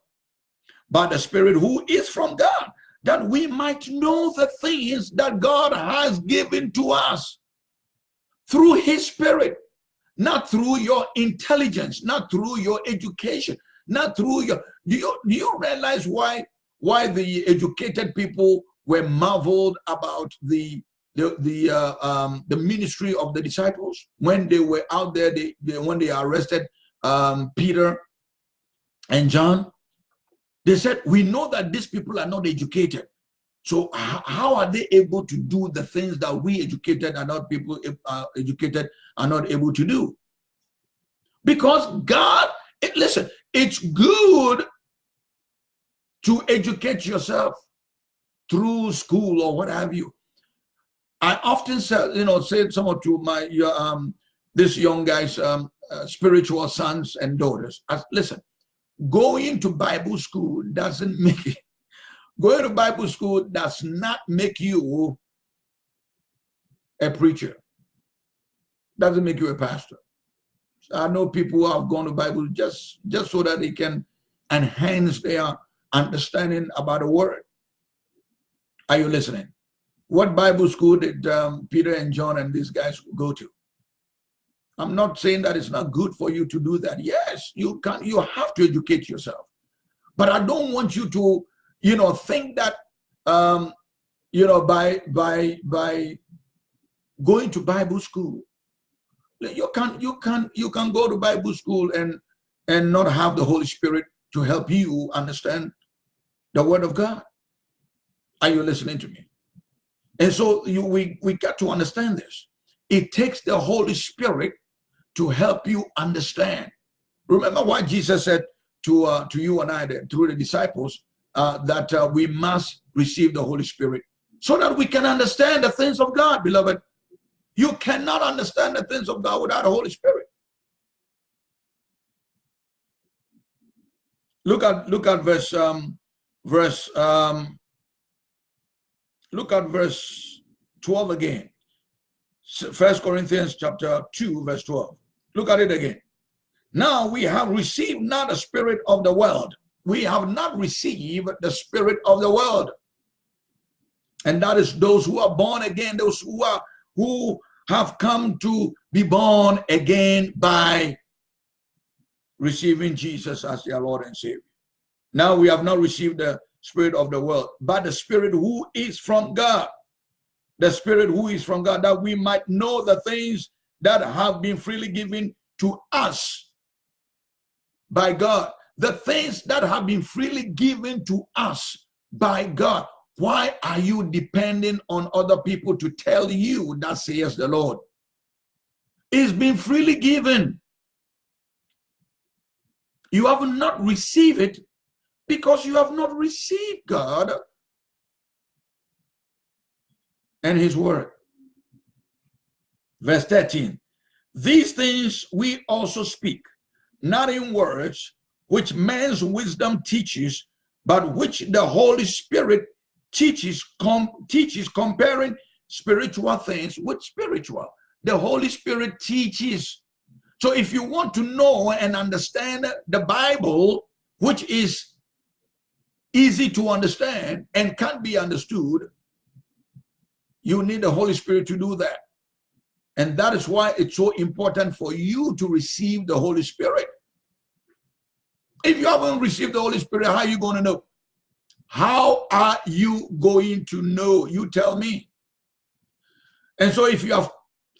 A: but the Spirit who is from God, that we might know the things that God has given to us through His Spirit, not through your intelligence, not through your education, not through your. Do you, do you realize why why the educated people were marveled about the the the uh, um, the ministry of the disciples when they were out there? They, they when they arrested um, Peter and John they said, we know that these people are not educated. So how are they able to do the things that we educated and not people uh, educated are not able to do? Because God, it, listen, it's good to educate yourself through school or what have you. I often say, you know, say some to my um this young guys um uh, spiritual sons and daughters. Listen, going to Bible school doesn't make it, going to Bible school does not make you a preacher. Doesn't make you a pastor. I know people who have gone to Bible just, just so that they can enhance their understanding about the word. Are you listening? What Bible school did um, Peter and John and these guys go to? I'm not saying that it's not good for you to do that. Yes, you can you have to educate yourself. But I don't want you to, you know, think that um, you know, by by by going to Bible school, you can you can you can go to Bible school and and not have the Holy Spirit to help you understand the word of God. Are you listening to me? And so you, we, we got to understand this. It takes the Holy Spirit to help you understand. Remember what Jesus said to, uh, to you and I, through the disciples, uh, that uh, we must receive the Holy Spirit so that we can understand the things of God, beloved. You cannot understand the things of God without the Holy Spirit. Look at look at verse um verse um look at verse 12 again. First Corinthians chapter 2, verse 12. Look at it again. Now we have received not the spirit of the world. We have not received the spirit of the world. And that is those who are born again, those who are who have come to be born again by receiving Jesus as their Lord and Savior. Now we have not received the spirit of the world, but the spirit who is from God. The spirit who is from God, that we might know the things that have been freely given to us by God. The things that have been freely given to us by God. Why are you depending on other people to tell you that says the Lord? It's been freely given. You have not received it because you have not received God and his word. Verse 13, these things we also speak, not in words which man's wisdom teaches, but which the Holy Spirit teaches, com teaches comparing spiritual things with spiritual. The Holy Spirit teaches. So if you want to know and understand the Bible, which is easy to understand and can't be understood, you need the Holy Spirit to do that. And that is why it's so important for you to receive the Holy Spirit. If you haven't received the Holy Spirit, how are you going to know? How are you going to know? You tell me. And so if you have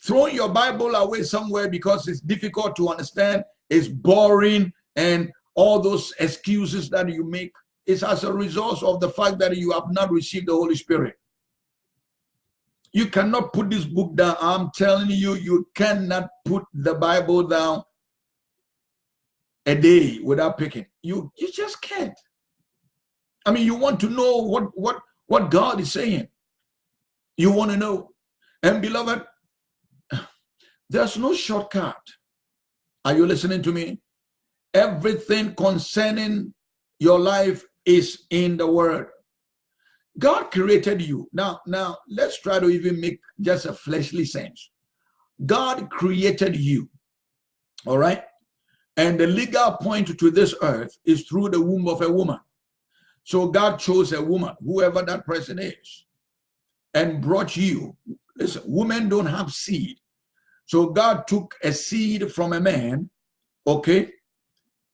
A: thrown your Bible away somewhere because it's difficult to understand, it's boring, and all those excuses that you make, is as a result of the fact that you have not received the Holy Spirit. You cannot put this book down. I'm telling you, you cannot put the Bible down a day without picking. You, you just can't. I mean, you want to know what, what, what God is saying. You want to know. And beloved, there's no shortcut. Are you listening to me? Everything concerning your life is in the word. God created you. Now, now let's try to even make just a fleshly sense. God created you. All right. And the legal point to this earth is through the womb of a woman. So God chose a woman, whoever that person is, and brought you. Listen, women don't have seed. So God took a seed from a man, okay,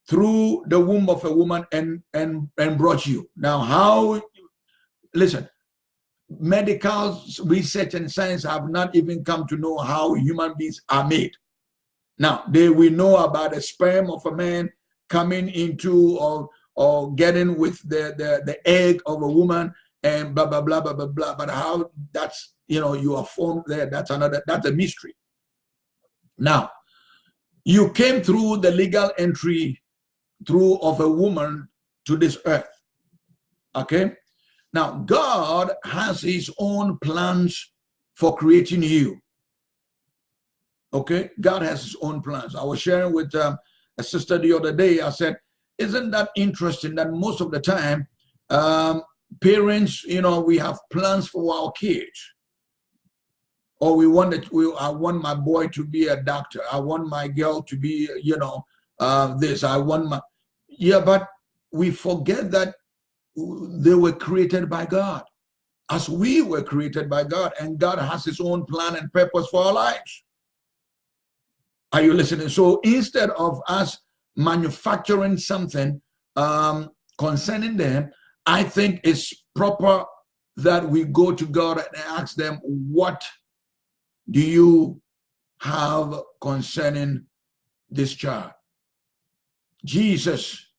A: through the womb of a woman and and and brought you now how listen medical research and science have not even come to know how human beings are made now they we know about the sperm of a man coming into or or getting with the the, the egg of a woman and blah blah blah blah blah blah but how that's you know you are formed there that's another that's a mystery now you came through the legal entry through of a woman to this earth. Okay? Now, God has his own plans for creating you. Okay? God has his own plans. I was sharing with um, a sister the other day. I said, isn't that interesting that most of the time, um, parents, you know, we have plans for our kids. Or we want that we, I want my boy to be a doctor. I want my girl to be, you know, uh, this. I want my, yeah, but we forget that they were created by God as we were created by God and God has his own plan and purpose for our lives. Are you listening? So instead of us manufacturing something um, concerning them, I think it's proper that we go to God and ask them, what do you have concerning this child? Jesus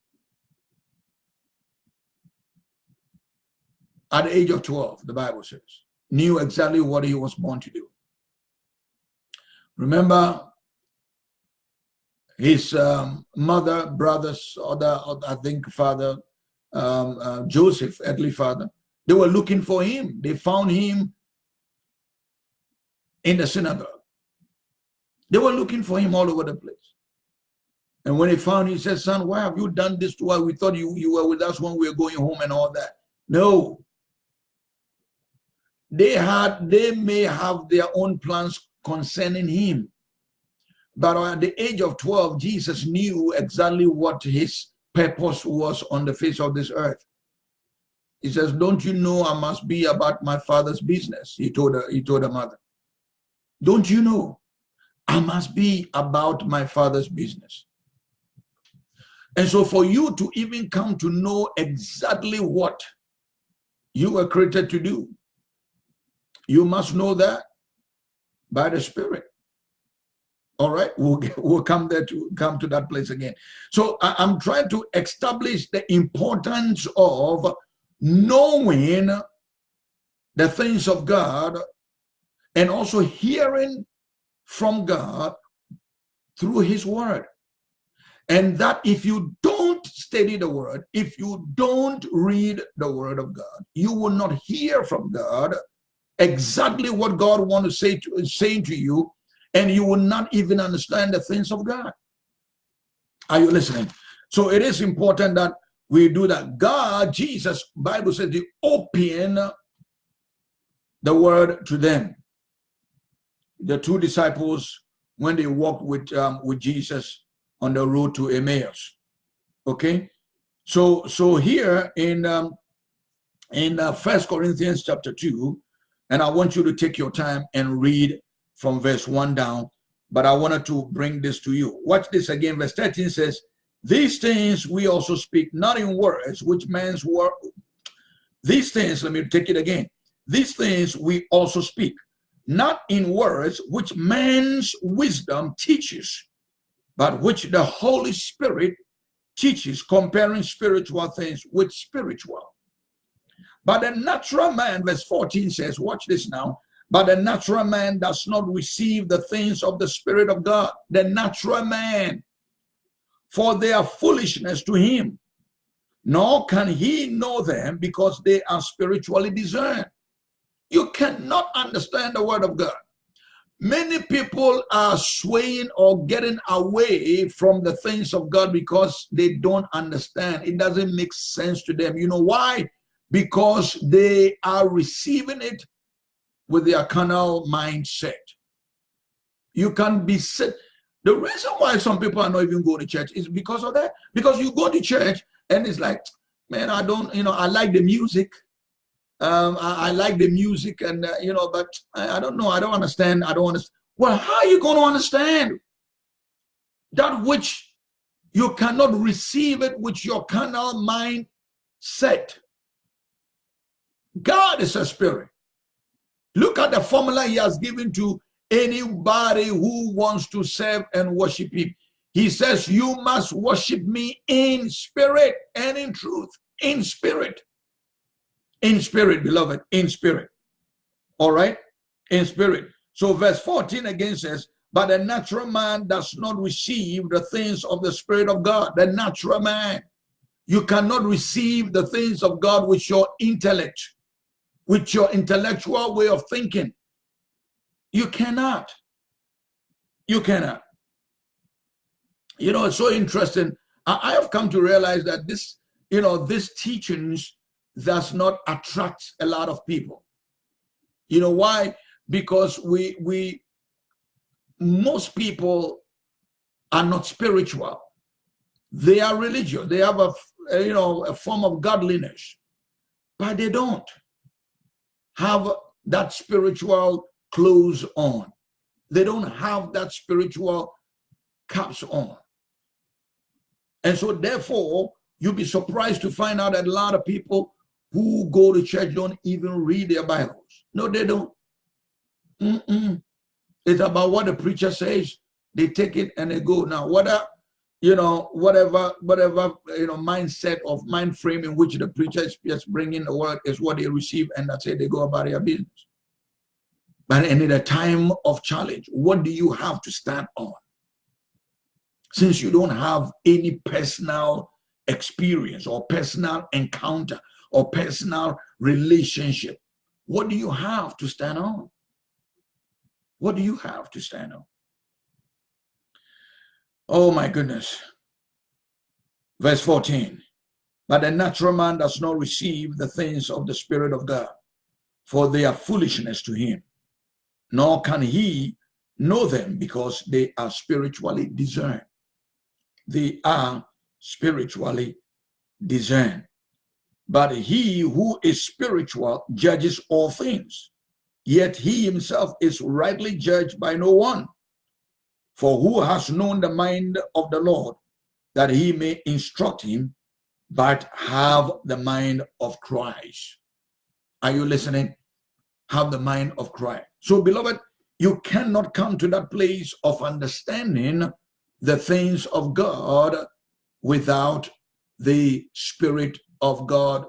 A: at the age of 12, the Bible says. knew exactly what he was born to do. Remember, his um, mother, brothers, other, other, I think father, um, uh, Joseph, earthly father, they were looking for him. They found him in the synagogue. They were looking for him all over the place. And when he found, him, he said, son, why have you done this to us? We thought you, you were with us when we were going home and all that. No. They had, they may have their own plans concerning him. But at the age of 12, Jesus knew exactly what his purpose was on the face of this earth. He says, don't you know I must be about my father's business? He told her, he told her mother. Don't you know I must be about my father's business? And so for you to even come to know exactly what you were created to do, you must know that by the Spirit. All right, we'll get, we'll come there to come to that place again. So I, I'm trying to establish the importance of knowing the things of God and also hearing from God through his word. And that if you don't study the word, if you don't read the word of God, you will not hear from God exactly what God wants to say to saying to you, and you will not even understand the things of God. Are you listening? So it is important that we do that. God, Jesus, Bible says, the open the word to them. The two disciples, when they walked with um, with Jesus, on the road to Emmaus. Okay, so so here in um, in uh, First Corinthians chapter two, and I want you to take your time and read from verse one down. But I wanted to bring this to you. Watch this again. Verse 13 says, These things we also speak, not in words, which man's word. These things, let me take it again. These things we also speak, not in words, which man's wisdom teaches, but which the Holy Spirit teaches, comparing spiritual things with spiritual. But the natural man, verse 14 says, watch this now, but the natural man does not receive the things of the Spirit of God. The natural man, for they are foolishness to him, nor can he know them because they are spiritually discerned. You cannot understand the word of God Many people are swaying or getting away from the things of God because they don't understand. It doesn't make sense to them. You know why? Because they are receiving it with their carnal mindset. You can be set. The reason why some people are not even going to church is because of that. Because you go to church and it's like, man, I don't, you know, I like the music. Um, I, I, like the music and, uh, you know, but I, I, don't know. I don't understand. I don't understand. Well, how are you going to understand that which you cannot receive it with your carnal mind set? God is a spirit. Look at the formula he has given to anybody who wants to serve and worship him. He says, you must worship me in spirit and in truth, in spirit in spirit, beloved, in spirit. All right? In spirit. So verse 14 again says, but the natural man does not receive the things of the Spirit of God. The natural man. You cannot receive the things of God with your intellect, with your intellectual way of thinking. You cannot. You cannot. You know, it's so interesting. I, I have come to realize that this, you know, this teachings does not attract a lot of people. You know why? Because we we most people are not spiritual. They are religious. They have a you know a form of godliness, but they don't have that spiritual clothes on. They don't have that spiritual caps on. And so therefore, you'll be surprised to find out that a lot of people who go to church don't even read their Bibles. No, they don't. Mm -mm. It's about what the preacher says. They take it and they go. Now, whether, you know, whatever, whatever, you know, mindset of mind frame in which the preacher is just bringing the word is what they receive and that's it. They go about their business. But in a time of challenge, what do you have to stand on? Since you don't have any personal experience or personal encounter or personal relationship, what do you have to stand on? What do you have to stand on? Oh my goodness. Verse 14. But the natural man does not receive the things of the Spirit of God, for they are foolishness to him. Nor can he know them because they are spiritually discerned. They are spiritually discerned. But he who is spiritual judges all things, yet he himself is rightly judged by no one. For who has known the mind of the Lord that he may instruct him, but have the mind of Christ? Are you listening? Have the mind of Christ. So, beloved, you cannot come to that place of understanding the things of God without the Spirit of God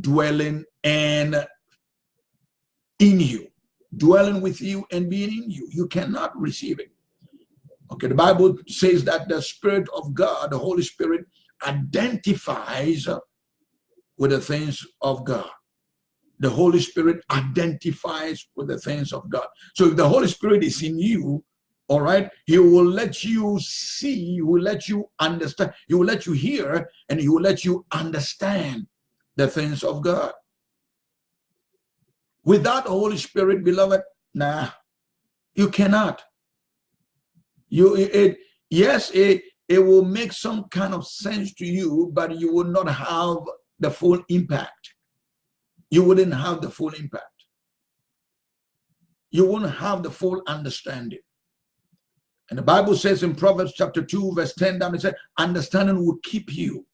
A: dwelling and in you, dwelling with you and being in you. You cannot receive it. Okay, the Bible says that the Spirit of God, the Holy Spirit, identifies with the things of God. The Holy Spirit identifies with the things of God. So if the Holy Spirit is in you, all right, he will let you see, he will let you understand, he will let you hear, and he will let you understand the things of God. Without the Holy Spirit, beloved, nah, you cannot. You it yes, it it will make some kind of sense to you, but you will not have the full impact. You wouldn't have the full impact. You won't have the full understanding. And the Bible says in Proverbs chapter 2, verse 10 down, it said, understanding will keep you.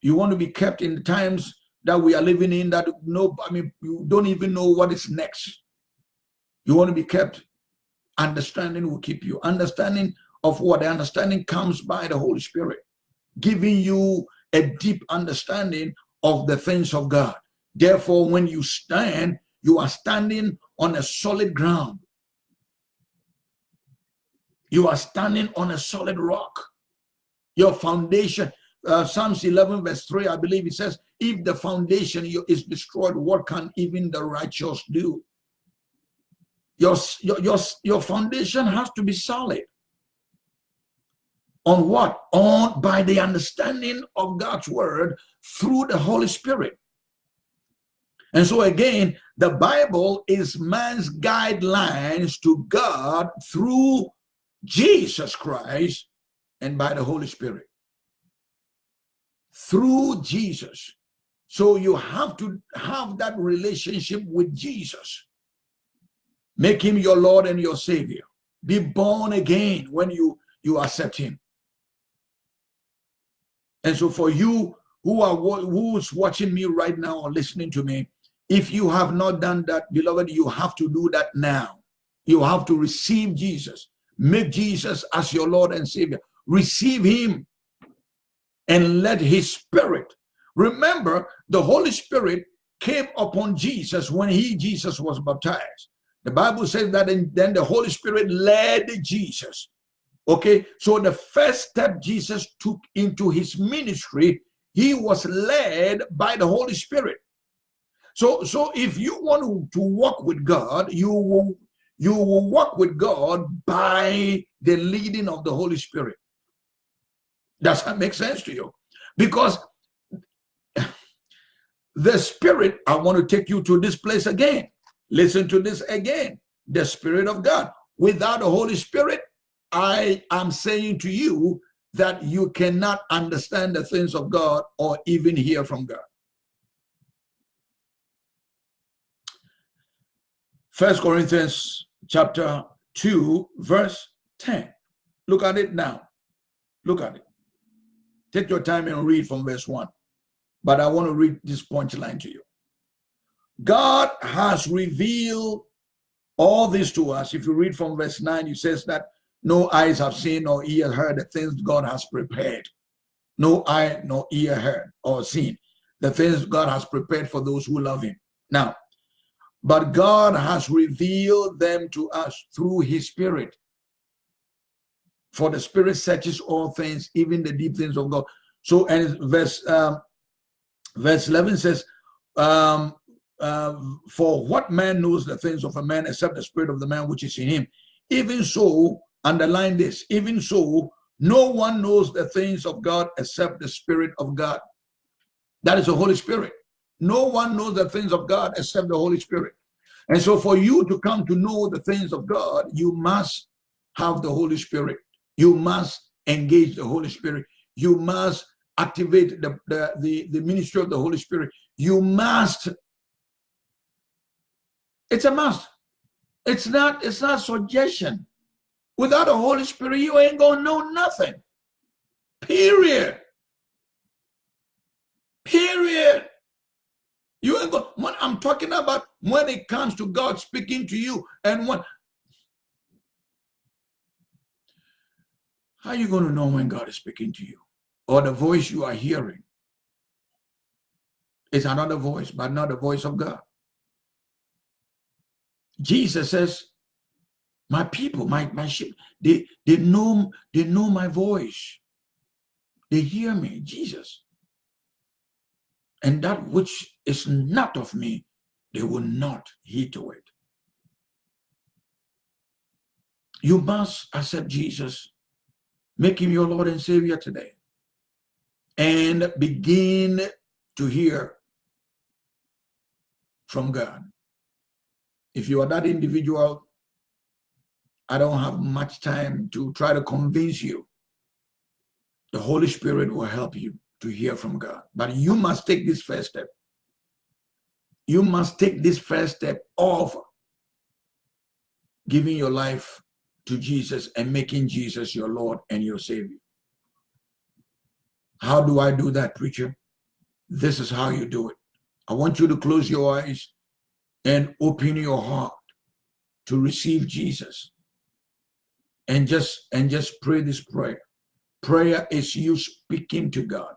A: You want to be kept in the times that we are living in that no, I mean, you don't even know what is next. You want to be kept understanding will keep you. Understanding of what the understanding comes by the Holy Spirit, giving you a deep understanding of the things of God. Therefore, when you stand, you are standing on a solid ground. You are standing on a solid rock. Your foundation, uh, Psalms 11, verse 3, I believe it says, if the foundation is destroyed, what can even the righteous do? Your, your, your, your foundation has to be solid. On what? On by the understanding of God's word through the Holy Spirit. And so again, the Bible is man's guidelines to God through Jesus Christ and by the Holy Spirit. Through Jesus. So you have to have that relationship with Jesus. Make him your Lord and your Savior. Be born again when you, you accept him. And so for you who are who's watching me right now or listening to me, if you have not done that, beloved, you have to do that now. You have to receive Jesus. Make Jesus as your Lord and Savior. Receive him and let his spirit. Remember, the Holy Spirit came upon Jesus when he, Jesus, was baptized. The Bible says that then the Holy Spirit led Jesus. Okay, so the first step Jesus took into his ministry, he was led by the Holy Spirit. So, so if you want to walk with God, you will you will walk with God by the leading of the Holy Spirit. Does that make sense to you? Because the Spirit, I want to take you to this place again. Listen to this again. The Spirit of God. Without the Holy Spirit, I am saying to you that you cannot understand the things of God or even hear from God. First Corinthians chapter 2, verse 10. Look at it now. Look at it. Take your time and read from verse 1. But I want to read this punchline to you. God has revealed all this to us. If you read from verse 9, it says that no eyes have seen or ear heard the things God has prepared. No eye, no ear heard or seen the things God has prepared for those who love him. Now, but God has revealed them to us through his spirit. For the spirit searches all things, even the deep things of God. So, and verse um, verse 11 says, um, uh, For what man knows the things of a man except the spirit of the man which is in him? Even so, underline this, even so, no one knows the things of God except the spirit of God. That is the Holy Spirit. No one knows the things of God except the Holy Spirit. And so for you to come to know the things of God, you must have the Holy Spirit. You must engage the Holy Spirit. You must activate the, the, the, the ministry of the Holy Spirit. You must. It's a must. It's not, it's not suggestion. Without the Holy Spirit, you ain't gonna know nothing. Period. Period. You ain't go, when I'm talking about when it comes to God speaking to you and when how are you going to know when God is speaking to you? Or the voice you are hearing is another voice, but not the voice of God. Jesus says, my people, my, my sheep, they, they know they know my voice. They hear me, Jesus and that which is not of me, they will not heed to it. You must accept Jesus, make him your Lord and Savior today, and begin to hear from God. If you are that individual, I don't have much time to try to convince you. The Holy Spirit will help you to hear from God. But you must take this first step. You must take this first step of giving your life to Jesus and making Jesus your Lord and your Savior. How do I do that, preacher? This is how you do it. I want you to close your eyes and open your heart to receive Jesus. And just and just pray this prayer. Prayer is you speaking to God.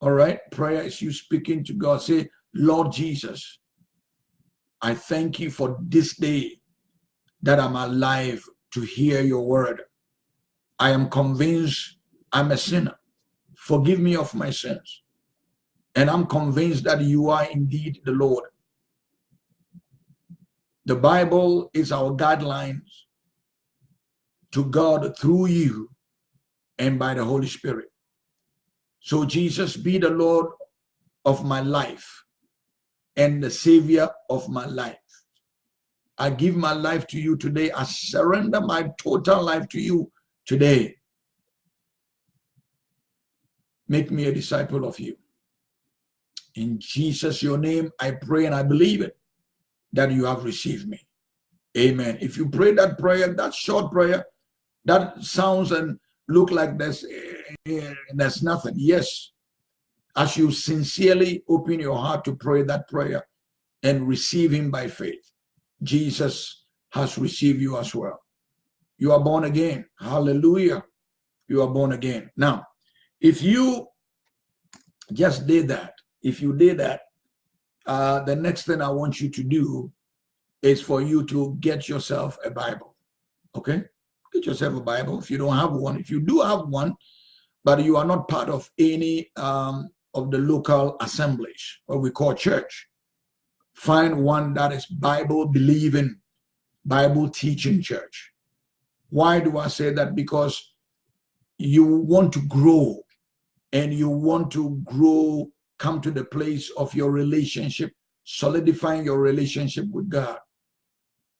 A: All right. Prayer is you speaking to God. Say, Lord Jesus, I thank you for this day that I'm alive to hear your word. I am convinced I'm a sinner. Forgive me of my sins. And I'm convinced that you are indeed the Lord. The Bible is our guidelines to God through you and by the Holy Spirit. So Jesus be the Lord of my life and the savior of my life. I give my life to you today. I surrender my total life to you today. Make me a disciple of you. In Jesus, your name, I pray and I believe it that you have received me. Amen. If you pray that prayer, that short prayer, that sounds and look like there's eh, there's nothing. Yes, as you sincerely open your heart to pray that prayer and receive him by faith, Jesus has received you as well. You are born again. Hallelujah. You are born again. Now, if you just did that, if you did that, uh, the next thing I want you to do is for you to get yourself a Bible. Okay? Get yourself a Bible. If you don't have one, if you do have one, but you are not part of any um, of the local assemblies, what we call church. Find one that is Bible believing, Bible teaching church. Why do I say that? Because you want to grow and you want to grow, come to the place of your relationship, solidifying your relationship with God.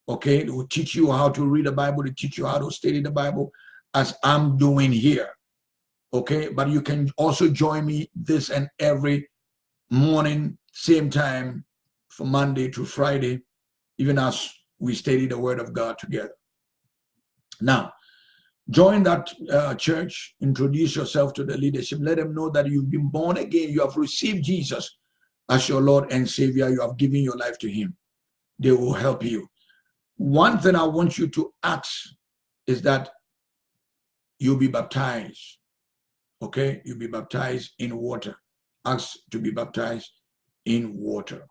A: Okay, it will teach you how to read the Bible, to teach you how to study the Bible, as I'm doing here okay but you can also join me this and every morning same time from monday to friday even as we study the word of god together now join that uh, church. Introduce yourself to the leadership. Let them know that you've been born again. You have received jesus as your lord and savior. You have given your life to him. They will help you. One thing i want you to ask is that you'll be baptized. Okay, you'll be baptized in water. Ask to be baptized in water.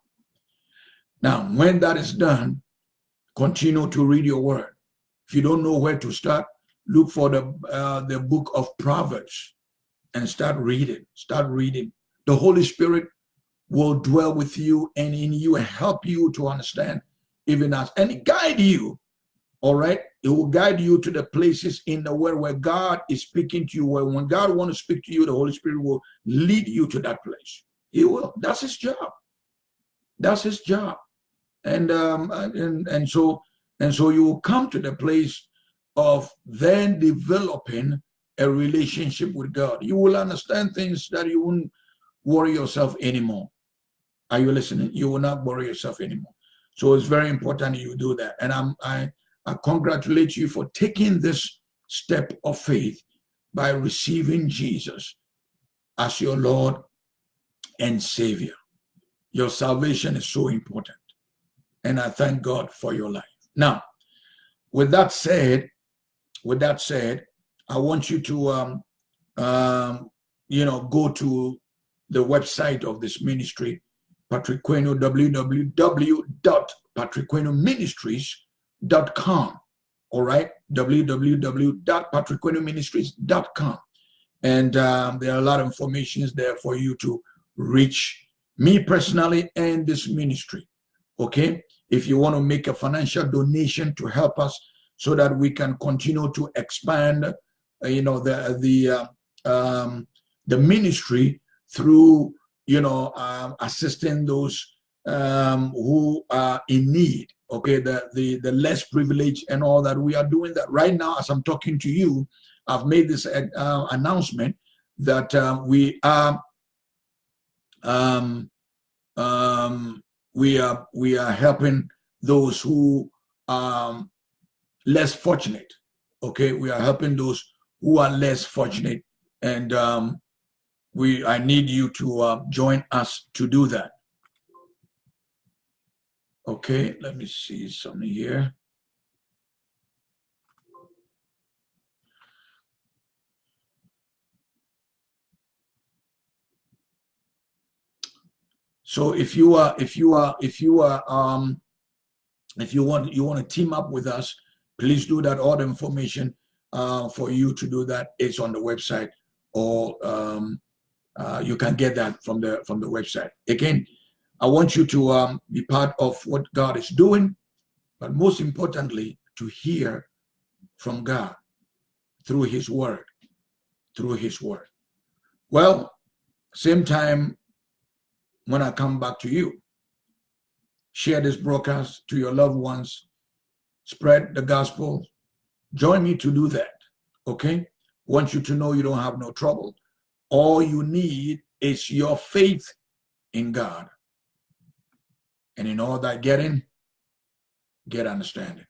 A: Now, when that is done, continue to read your word. If you don't know where to start, look for the uh, the book of Proverbs and start reading. Start reading. The Holy Spirit will dwell with you and in you and help you to understand even us and guide you. All right. It will guide you to the places in the world where God is speaking to you. Where when God wants to speak to you, the Holy Spirit will lead you to that place. He will. That's his job. That's his job. And um and and so and so you will come to the place of then developing a relationship with God. You will understand things that you wouldn't worry yourself anymore. Are you listening? You will not worry yourself anymore. So it's very important you do that. And I'm, I, I congratulate you for taking this step of faith by receiving Jesus as your Lord and Savior. Your salvation is so important. And I thank God for your life. Now, with that said, with that said, I want you to, um, um, you know, go to the website of this ministry, Patrick Queno, www.patrickquenoministries.com. All right, www.patrickquenoministries.com. And um, there are a lot of informations there for you to reach me personally and this ministry. Okay, if you want to make a financial donation to help us so that we can continue to expand, uh, you know, the the uh, um, the ministry through you know um, assisting those um, who are in need. Okay, the the the less privileged and all that. We are doing that right now as I'm talking to you. I've made this uh, announcement that uh, we are um, um, we are we are helping those who um, less fortunate. Okay, we are helping those who are less fortunate, and um, we I need you to uh, join us to do that. Okay, let me see something here. So if you are if you are if you are um if you want you want to team up with us, please do that. All the information uh, for you to do that is on the website, or um, uh, you can get that from the from the website. Again, I want you to um, be part of what God is doing, but most importantly, to hear from God through His Word, through His Word. Well, same time when I come back to you share this broadcast to your loved ones, spread the gospel. Join me to do that, okay? Want you to know you don't have no trouble. All you need is your faith in God. And in all that getting, get understanding.